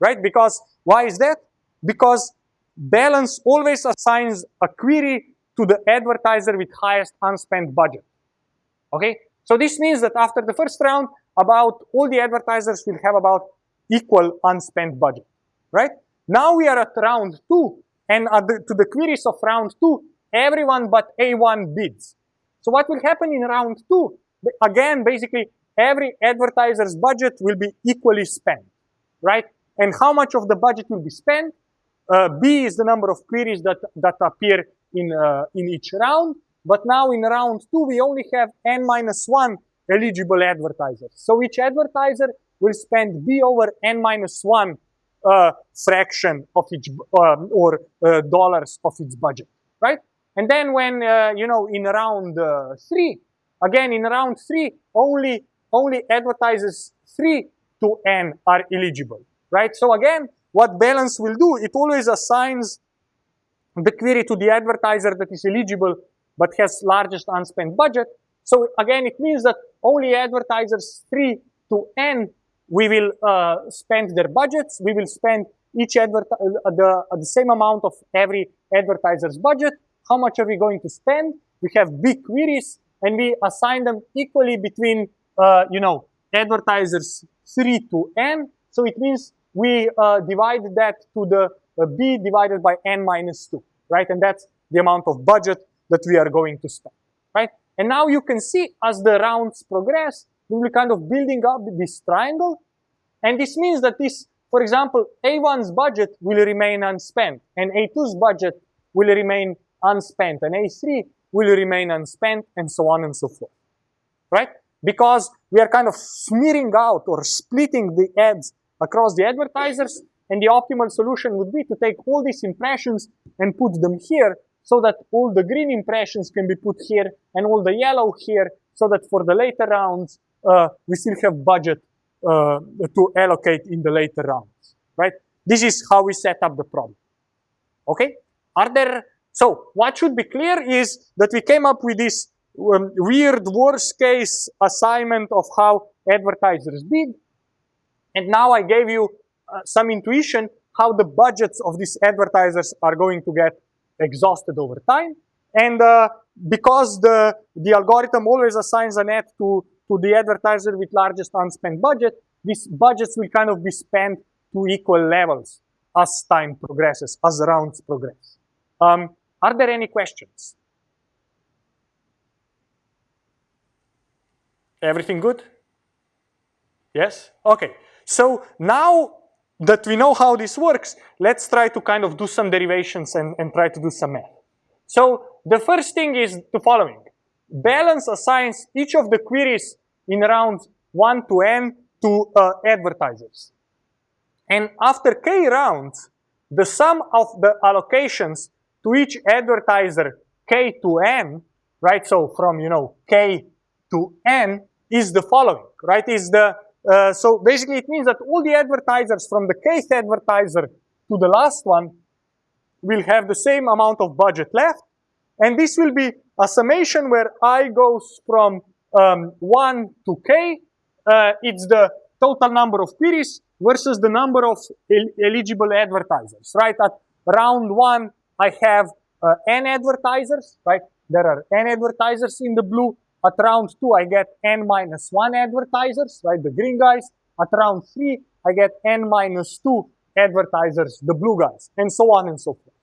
S1: right? Because, why is that? Because balance always assigns a query to the advertiser with highest unspent budget. Okay? So this means that after the first round, about all the advertisers will have about equal unspent budget, right? Now we are at round two, and to the queries of round two, everyone but A1 bids. So what will happen in round two? Again, basically, every advertiser's budget will be equally spent, right? And how much of the budget will be spent? Uh, B is the number of queries that, that appear in, uh, in each round. But now in round two, we only have n minus one eligible advertisers. So each advertiser will spend b over n minus one uh, fraction of each um, or uh, dollars of its budget, right? And then when uh, you know in round uh, three, again in round three, only only advertisers three to n are eligible, right? So again, what balance will do, it always assigns the query to the advertiser that is eligible but has largest unspent budget. So again, it means that only advertisers 3 to n, we will uh, spend their budgets. We will spend each advert uh, the, uh, the same amount of every advertiser's budget. How much are we going to spend? We have big queries and we assign them equally between, uh, you know, advertisers 3 to n. So it means we uh, divide that to the uh, b divided by n minus 2, right? And that's the amount of budget that we are going to spend, right? And now you can see as the rounds progress, we will kind of building up this triangle. And this means that this, for example, A1's budget will remain unspent and A2's budget will remain unspent and A3 will remain unspent and so on and so forth, right? Because we are kind of smearing out or splitting the ads across the advertisers and the optimal solution would be to take all these impressions and put them here so that all the green impressions can be put here and all the yellow here so that for the later rounds, uh, we still have budget uh, to allocate in the later rounds, right? This is how we set up the problem, okay? Are there, so what should be clear is that we came up with this um, weird worst case assignment of how advertisers bid. And now I gave you uh, some intuition how the budgets of these advertisers are going to get exhausted over time. And uh, because the, the algorithm always assigns an ad to, to the advertiser with largest unspent budget, these budgets will kind of be spent to equal levels as time progresses, as rounds progress. Um, are there any questions? Everything good? Yes? Okay. So now that we know how this works, let's try to kind of do some derivations and, and try to do some math. So the first thing is the following. Balance assigns each of the queries in rounds 1 to n to uh, advertisers. And after k rounds, the sum of the allocations to each advertiser k to n, right? So from, you know, k to n is the following, right? Is the, uh, so basically it means that all the advertisers from the kth advertiser to the last one will have the same amount of budget left. And this will be a summation where i goes from um, 1 to k. Uh, it's the total number of queries versus the number of el eligible advertisers, right? At round 1, I have uh, n advertisers, right? There are n advertisers in the blue. At round 2, I get n minus 1 advertisers, right? The green guys. At round 3, I get n minus 2 advertisers, the blue guys, and so on and so forth,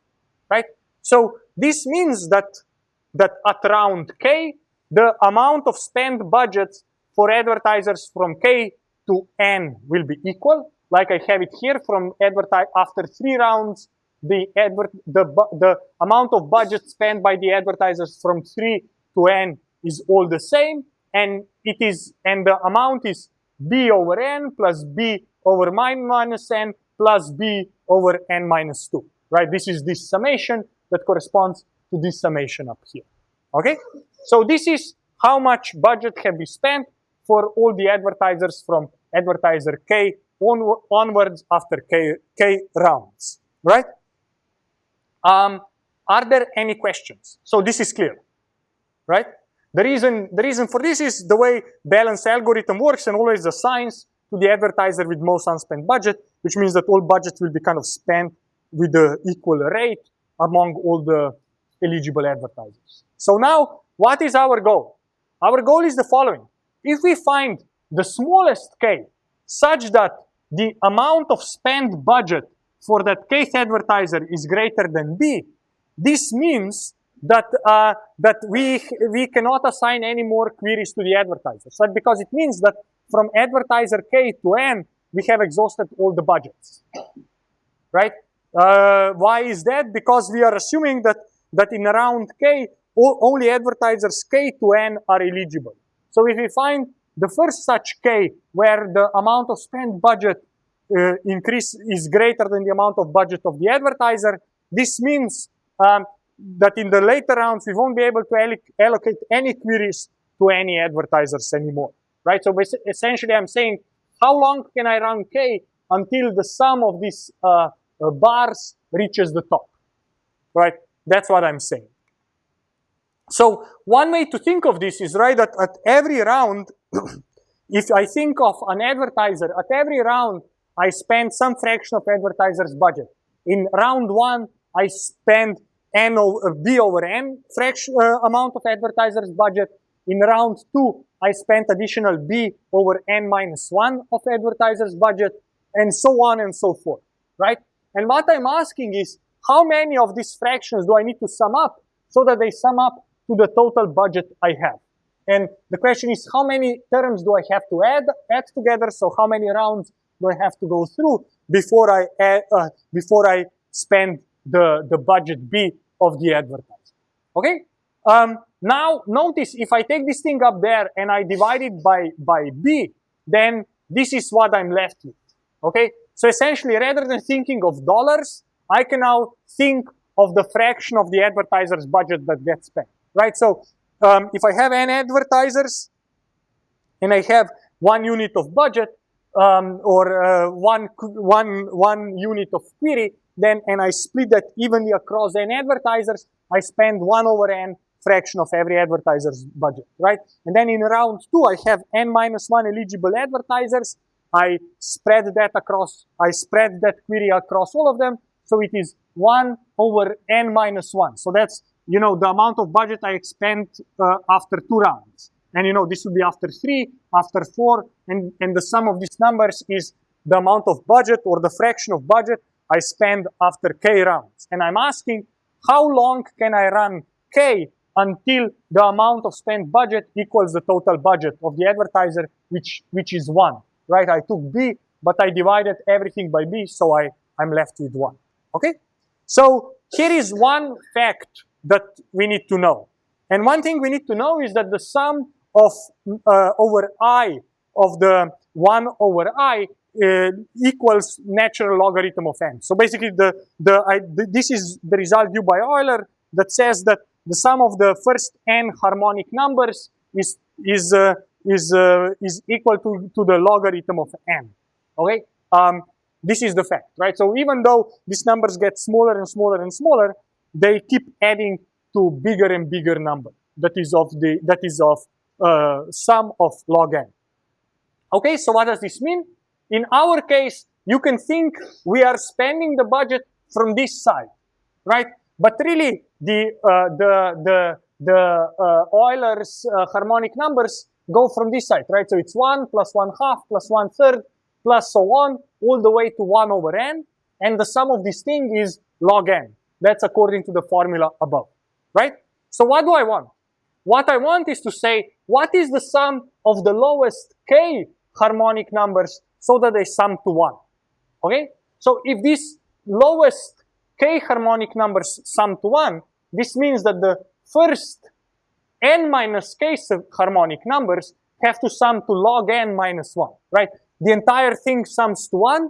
S1: right? So this means that, that at round k, the amount of spent budgets for advertisers from k to n will be equal. Like I have it here from advertise after three rounds, the advert the the amount of budget spent by the advertisers from three to n is all the same, and it is and the amount is b over n plus b over minus n plus b over n minus 2, right? This is this summation that corresponds to this summation up here, okay? So this is how much budget can be spent for all the advertisers from advertiser K on, onwards after K, K rounds, right? Um, are there any questions? So this is clear, right? The reason, the reason for this is the way balance algorithm works and always assigns to the advertiser with most unspent budget, which means that all budgets will be kind of spent with the equal rate among all the eligible advertisers. So now, what is our goal? Our goal is the following. If we find the smallest k such that the amount of spent budget for that kth advertiser is greater than b, this means that uh, that we we cannot assign any more queries to the advertisers. Right? Because it means that from advertiser k to n, we have exhausted all the budgets. Right? Uh, why is that? Because we are assuming that that in round k, only advertisers k to n are eligible. So if we find the first such k where the amount of spent budget uh, increase is greater than the amount of budget of the advertiser, this means um, that in the later rounds we won't be able to alloc allocate any queries to any advertisers anymore, right? So essentially I'm saying how long can I run k until the sum of these uh, uh, bars reaches the top, right? That's what I'm saying. So one way to think of this is right that at every round, if I think of an advertiser, at every round, I spend some fraction of advertiser's budget. In round one, I spend n over b over n fraction uh, amount of advertiser's budget. In round two, I spent additional b over n minus one of advertiser's budget, and so on and so forth, right? And what I'm asking is, how many of these fractions do I need to sum up so that they sum up to the total budget I have? And the question is, how many terms do I have to add, add together? So how many rounds do I have to go through before I, add, uh, before I spend the, the budget B of the advertiser? Okay? Um, now, notice if I take this thing up there and I divide it by, by B, then this is what I'm left with. Okay? So essentially, rather than thinking of dollars, I can now think of the fraction of the advertiser's budget that gets spent, right? So um, if I have n advertisers and I have one unit of budget um, or uh, one, one, one unit of query, then and I split that evenly across n advertisers, I spend one over n fraction of every advertiser's budget, right? And then in round two, I have n minus one eligible advertisers. I spread that across, I spread that query across all of them. So it is 1 over n minus 1. So that's, you know, the amount of budget I expend uh, after two rounds. And, you know, this would be after three, after four, and, and the sum of these numbers is the amount of budget or the fraction of budget I spend after k rounds. And I'm asking, how long can I run k until the amount of spent budget equals the total budget of the advertiser, which, which is 1 right? I took B but I divided everything by b, so I, I'm left with 1. Okay? So here is one fact that we need to know. And one thing we need to know is that the sum of uh, over i of the 1 over i uh, equals natural logarithm of n. So basically, the, the, I, this is the result due by Euler that says that the sum of the first n harmonic numbers is is uh, is uh, is equal to to the logarithm of n. Okay, um, this is the fact, right? So even though these numbers get smaller and smaller and smaller, they keep adding to bigger and bigger number. That is of the that is of uh, sum of log n. Okay, so what does this mean? In our case, you can think we are spending the budget from this side, right? But really, the uh, the the the uh, Euler's uh, harmonic numbers go from this side, right? So it's one plus one half plus one third plus so on, all the way to one over n, and the sum of this thing is log n. That's according to the formula above, right? So what do I want? What I want is to say, what is the sum of the lowest k harmonic numbers so that they sum to 1. Okay? So if these lowest k harmonic numbers sum to 1, this means that the first n minus k harmonic numbers have to sum to log n minus 1, right? The entire thing sums to 1.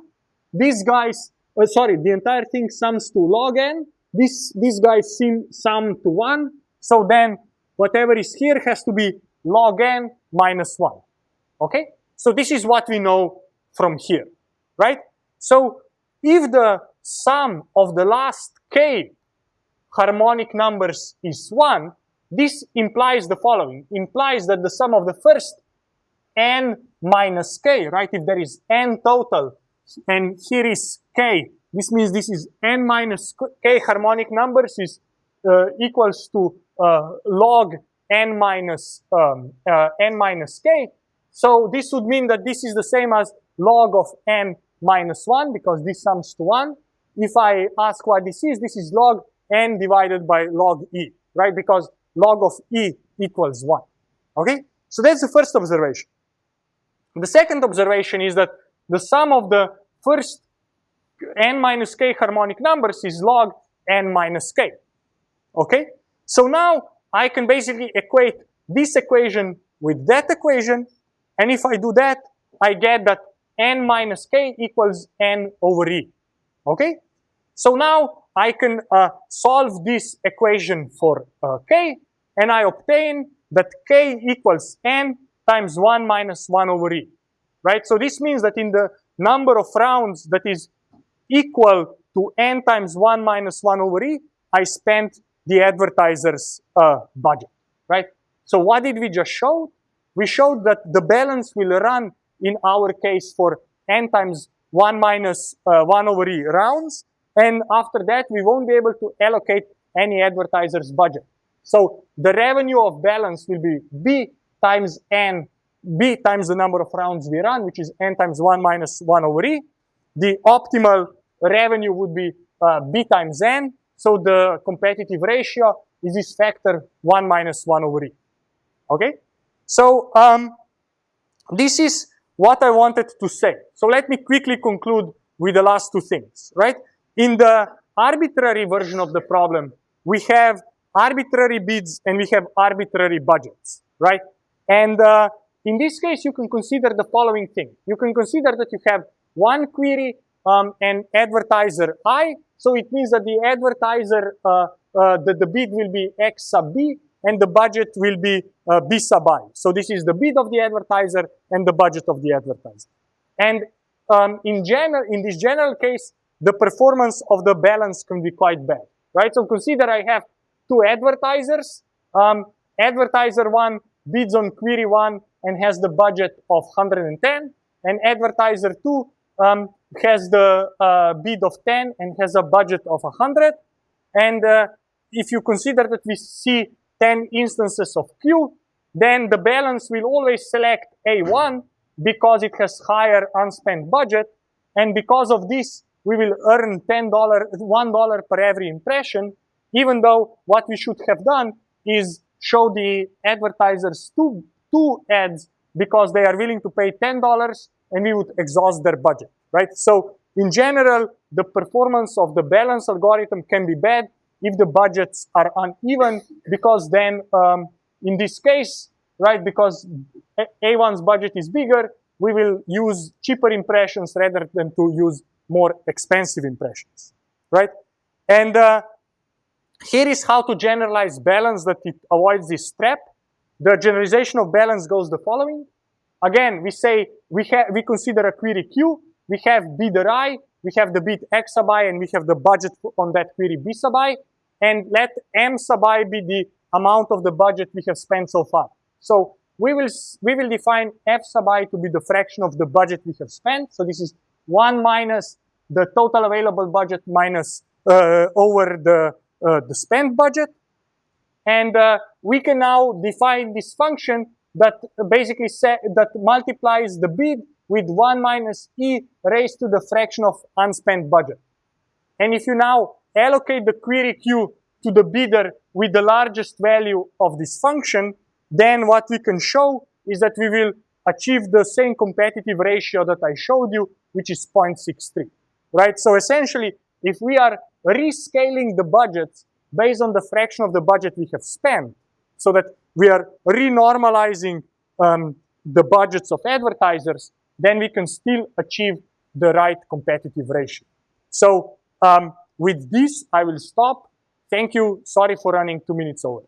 S1: These guys, uh, sorry, the entire thing sums to log n. This, these guys seem sum to 1. So then whatever is here has to be log n minus 1. Okay? So this is what we know from here, right? So if the sum of the last k harmonic numbers is 1, this implies the following. Implies that the sum of the first n minus k, right? If there is n total, and here is k, this means this is n minus k harmonic numbers is uh, equals to log n minus um, uh, n minus k. So this would mean that this is the same as log of n minus 1 because this sums to 1. If I ask what this is, this is log n divided by log e, right? Because log of e equals 1. Okay? So that's the first observation. The second observation is that the sum of the first n minus k harmonic numbers is log n minus k. Okay? So now I can basically equate this equation with that equation. And if I do that, I get that n minus k equals n over e. Okay? So now I can uh, solve this equation for uh, k, and I obtain that k equals n times 1 minus 1 over e. Right? So this means that in the number of rounds that is equal to n times 1 minus 1 over e, I spent the advertiser's uh, budget. Right? So what did we just show? We showed that the balance will run in our case for n times 1 minus uh, 1 over e rounds. And after that, we won't be able to allocate any advertiser's budget. So the revenue of balance will be b times n, b times the number of rounds we run, which is n times 1 minus 1 over e. The optimal revenue would be uh, b times n. So the competitive ratio is this factor 1 minus 1 over e. Okay? So um, this is what I wanted to say. So let me quickly conclude with the last two things, right? In the arbitrary version of the problem, we have arbitrary bids and we have arbitrary budgets, right? And uh, in this case, you can consider the following thing. You can consider that you have one query um, and advertiser i, so it means that the advertiser, uh, uh, the, the bid will be x sub b, and the budget will be uh, B sub i. So this is the bid of the advertiser and the budget of the advertiser. And um, in general, in this general case, the performance of the balance can be quite bad, right? So consider I have two advertisers. Um, advertiser one bids on query one and has the budget of 110, and advertiser two um, has the uh, bid of 10 and has a budget of 100. And uh, if you consider that we see 10 instances of Q, then the balance will always select A1 because it has higher unspent budget. And because of this, we will earn $10, $1 per every impression, even though what we should have done is show the advertisers two, two ads because they are willing to pay $10 and we would exhaust their budget, right? So in general, the performance of the balance algorithm can be bad if the budgets are uneven, because then um, in this case, right, because A- A1's budget is bigger, we will use cheaper impressions rather than to use more expensive impressions, right? And uh, here is how to generalize balance that it avoids this trap. The generalization of balance goes the following. Again, we say we have we consider a query Q. We have bidder I, we have the bid X sub i, and we have the budget on that query B sub i. And let M sub i be the amount of the budget we have spent so far. So we will we will define F sub i to be the fraction of the budget we have spent. So this is one minus the total available budget minus uh, over the uh, the spent budget. And uh, we can now define this function that basically sa- that multiplies the bid with 1 minus e raised to the fraction of unspent budget. And if you now allocate the query Q to the bidder with the largest value of this function, then what we can show is that we will achieve the same competitive ratio that I showed you, which is 0.63, right? So essentially, if we are rescaling the budgets based on the fraction of the budget we have spent, so that we are renormalizing um, the budgets of advertisers, then we can still achieve the right competitive ratio. So um, with this, I will stop. Thank you. Sorry for running two minutes over.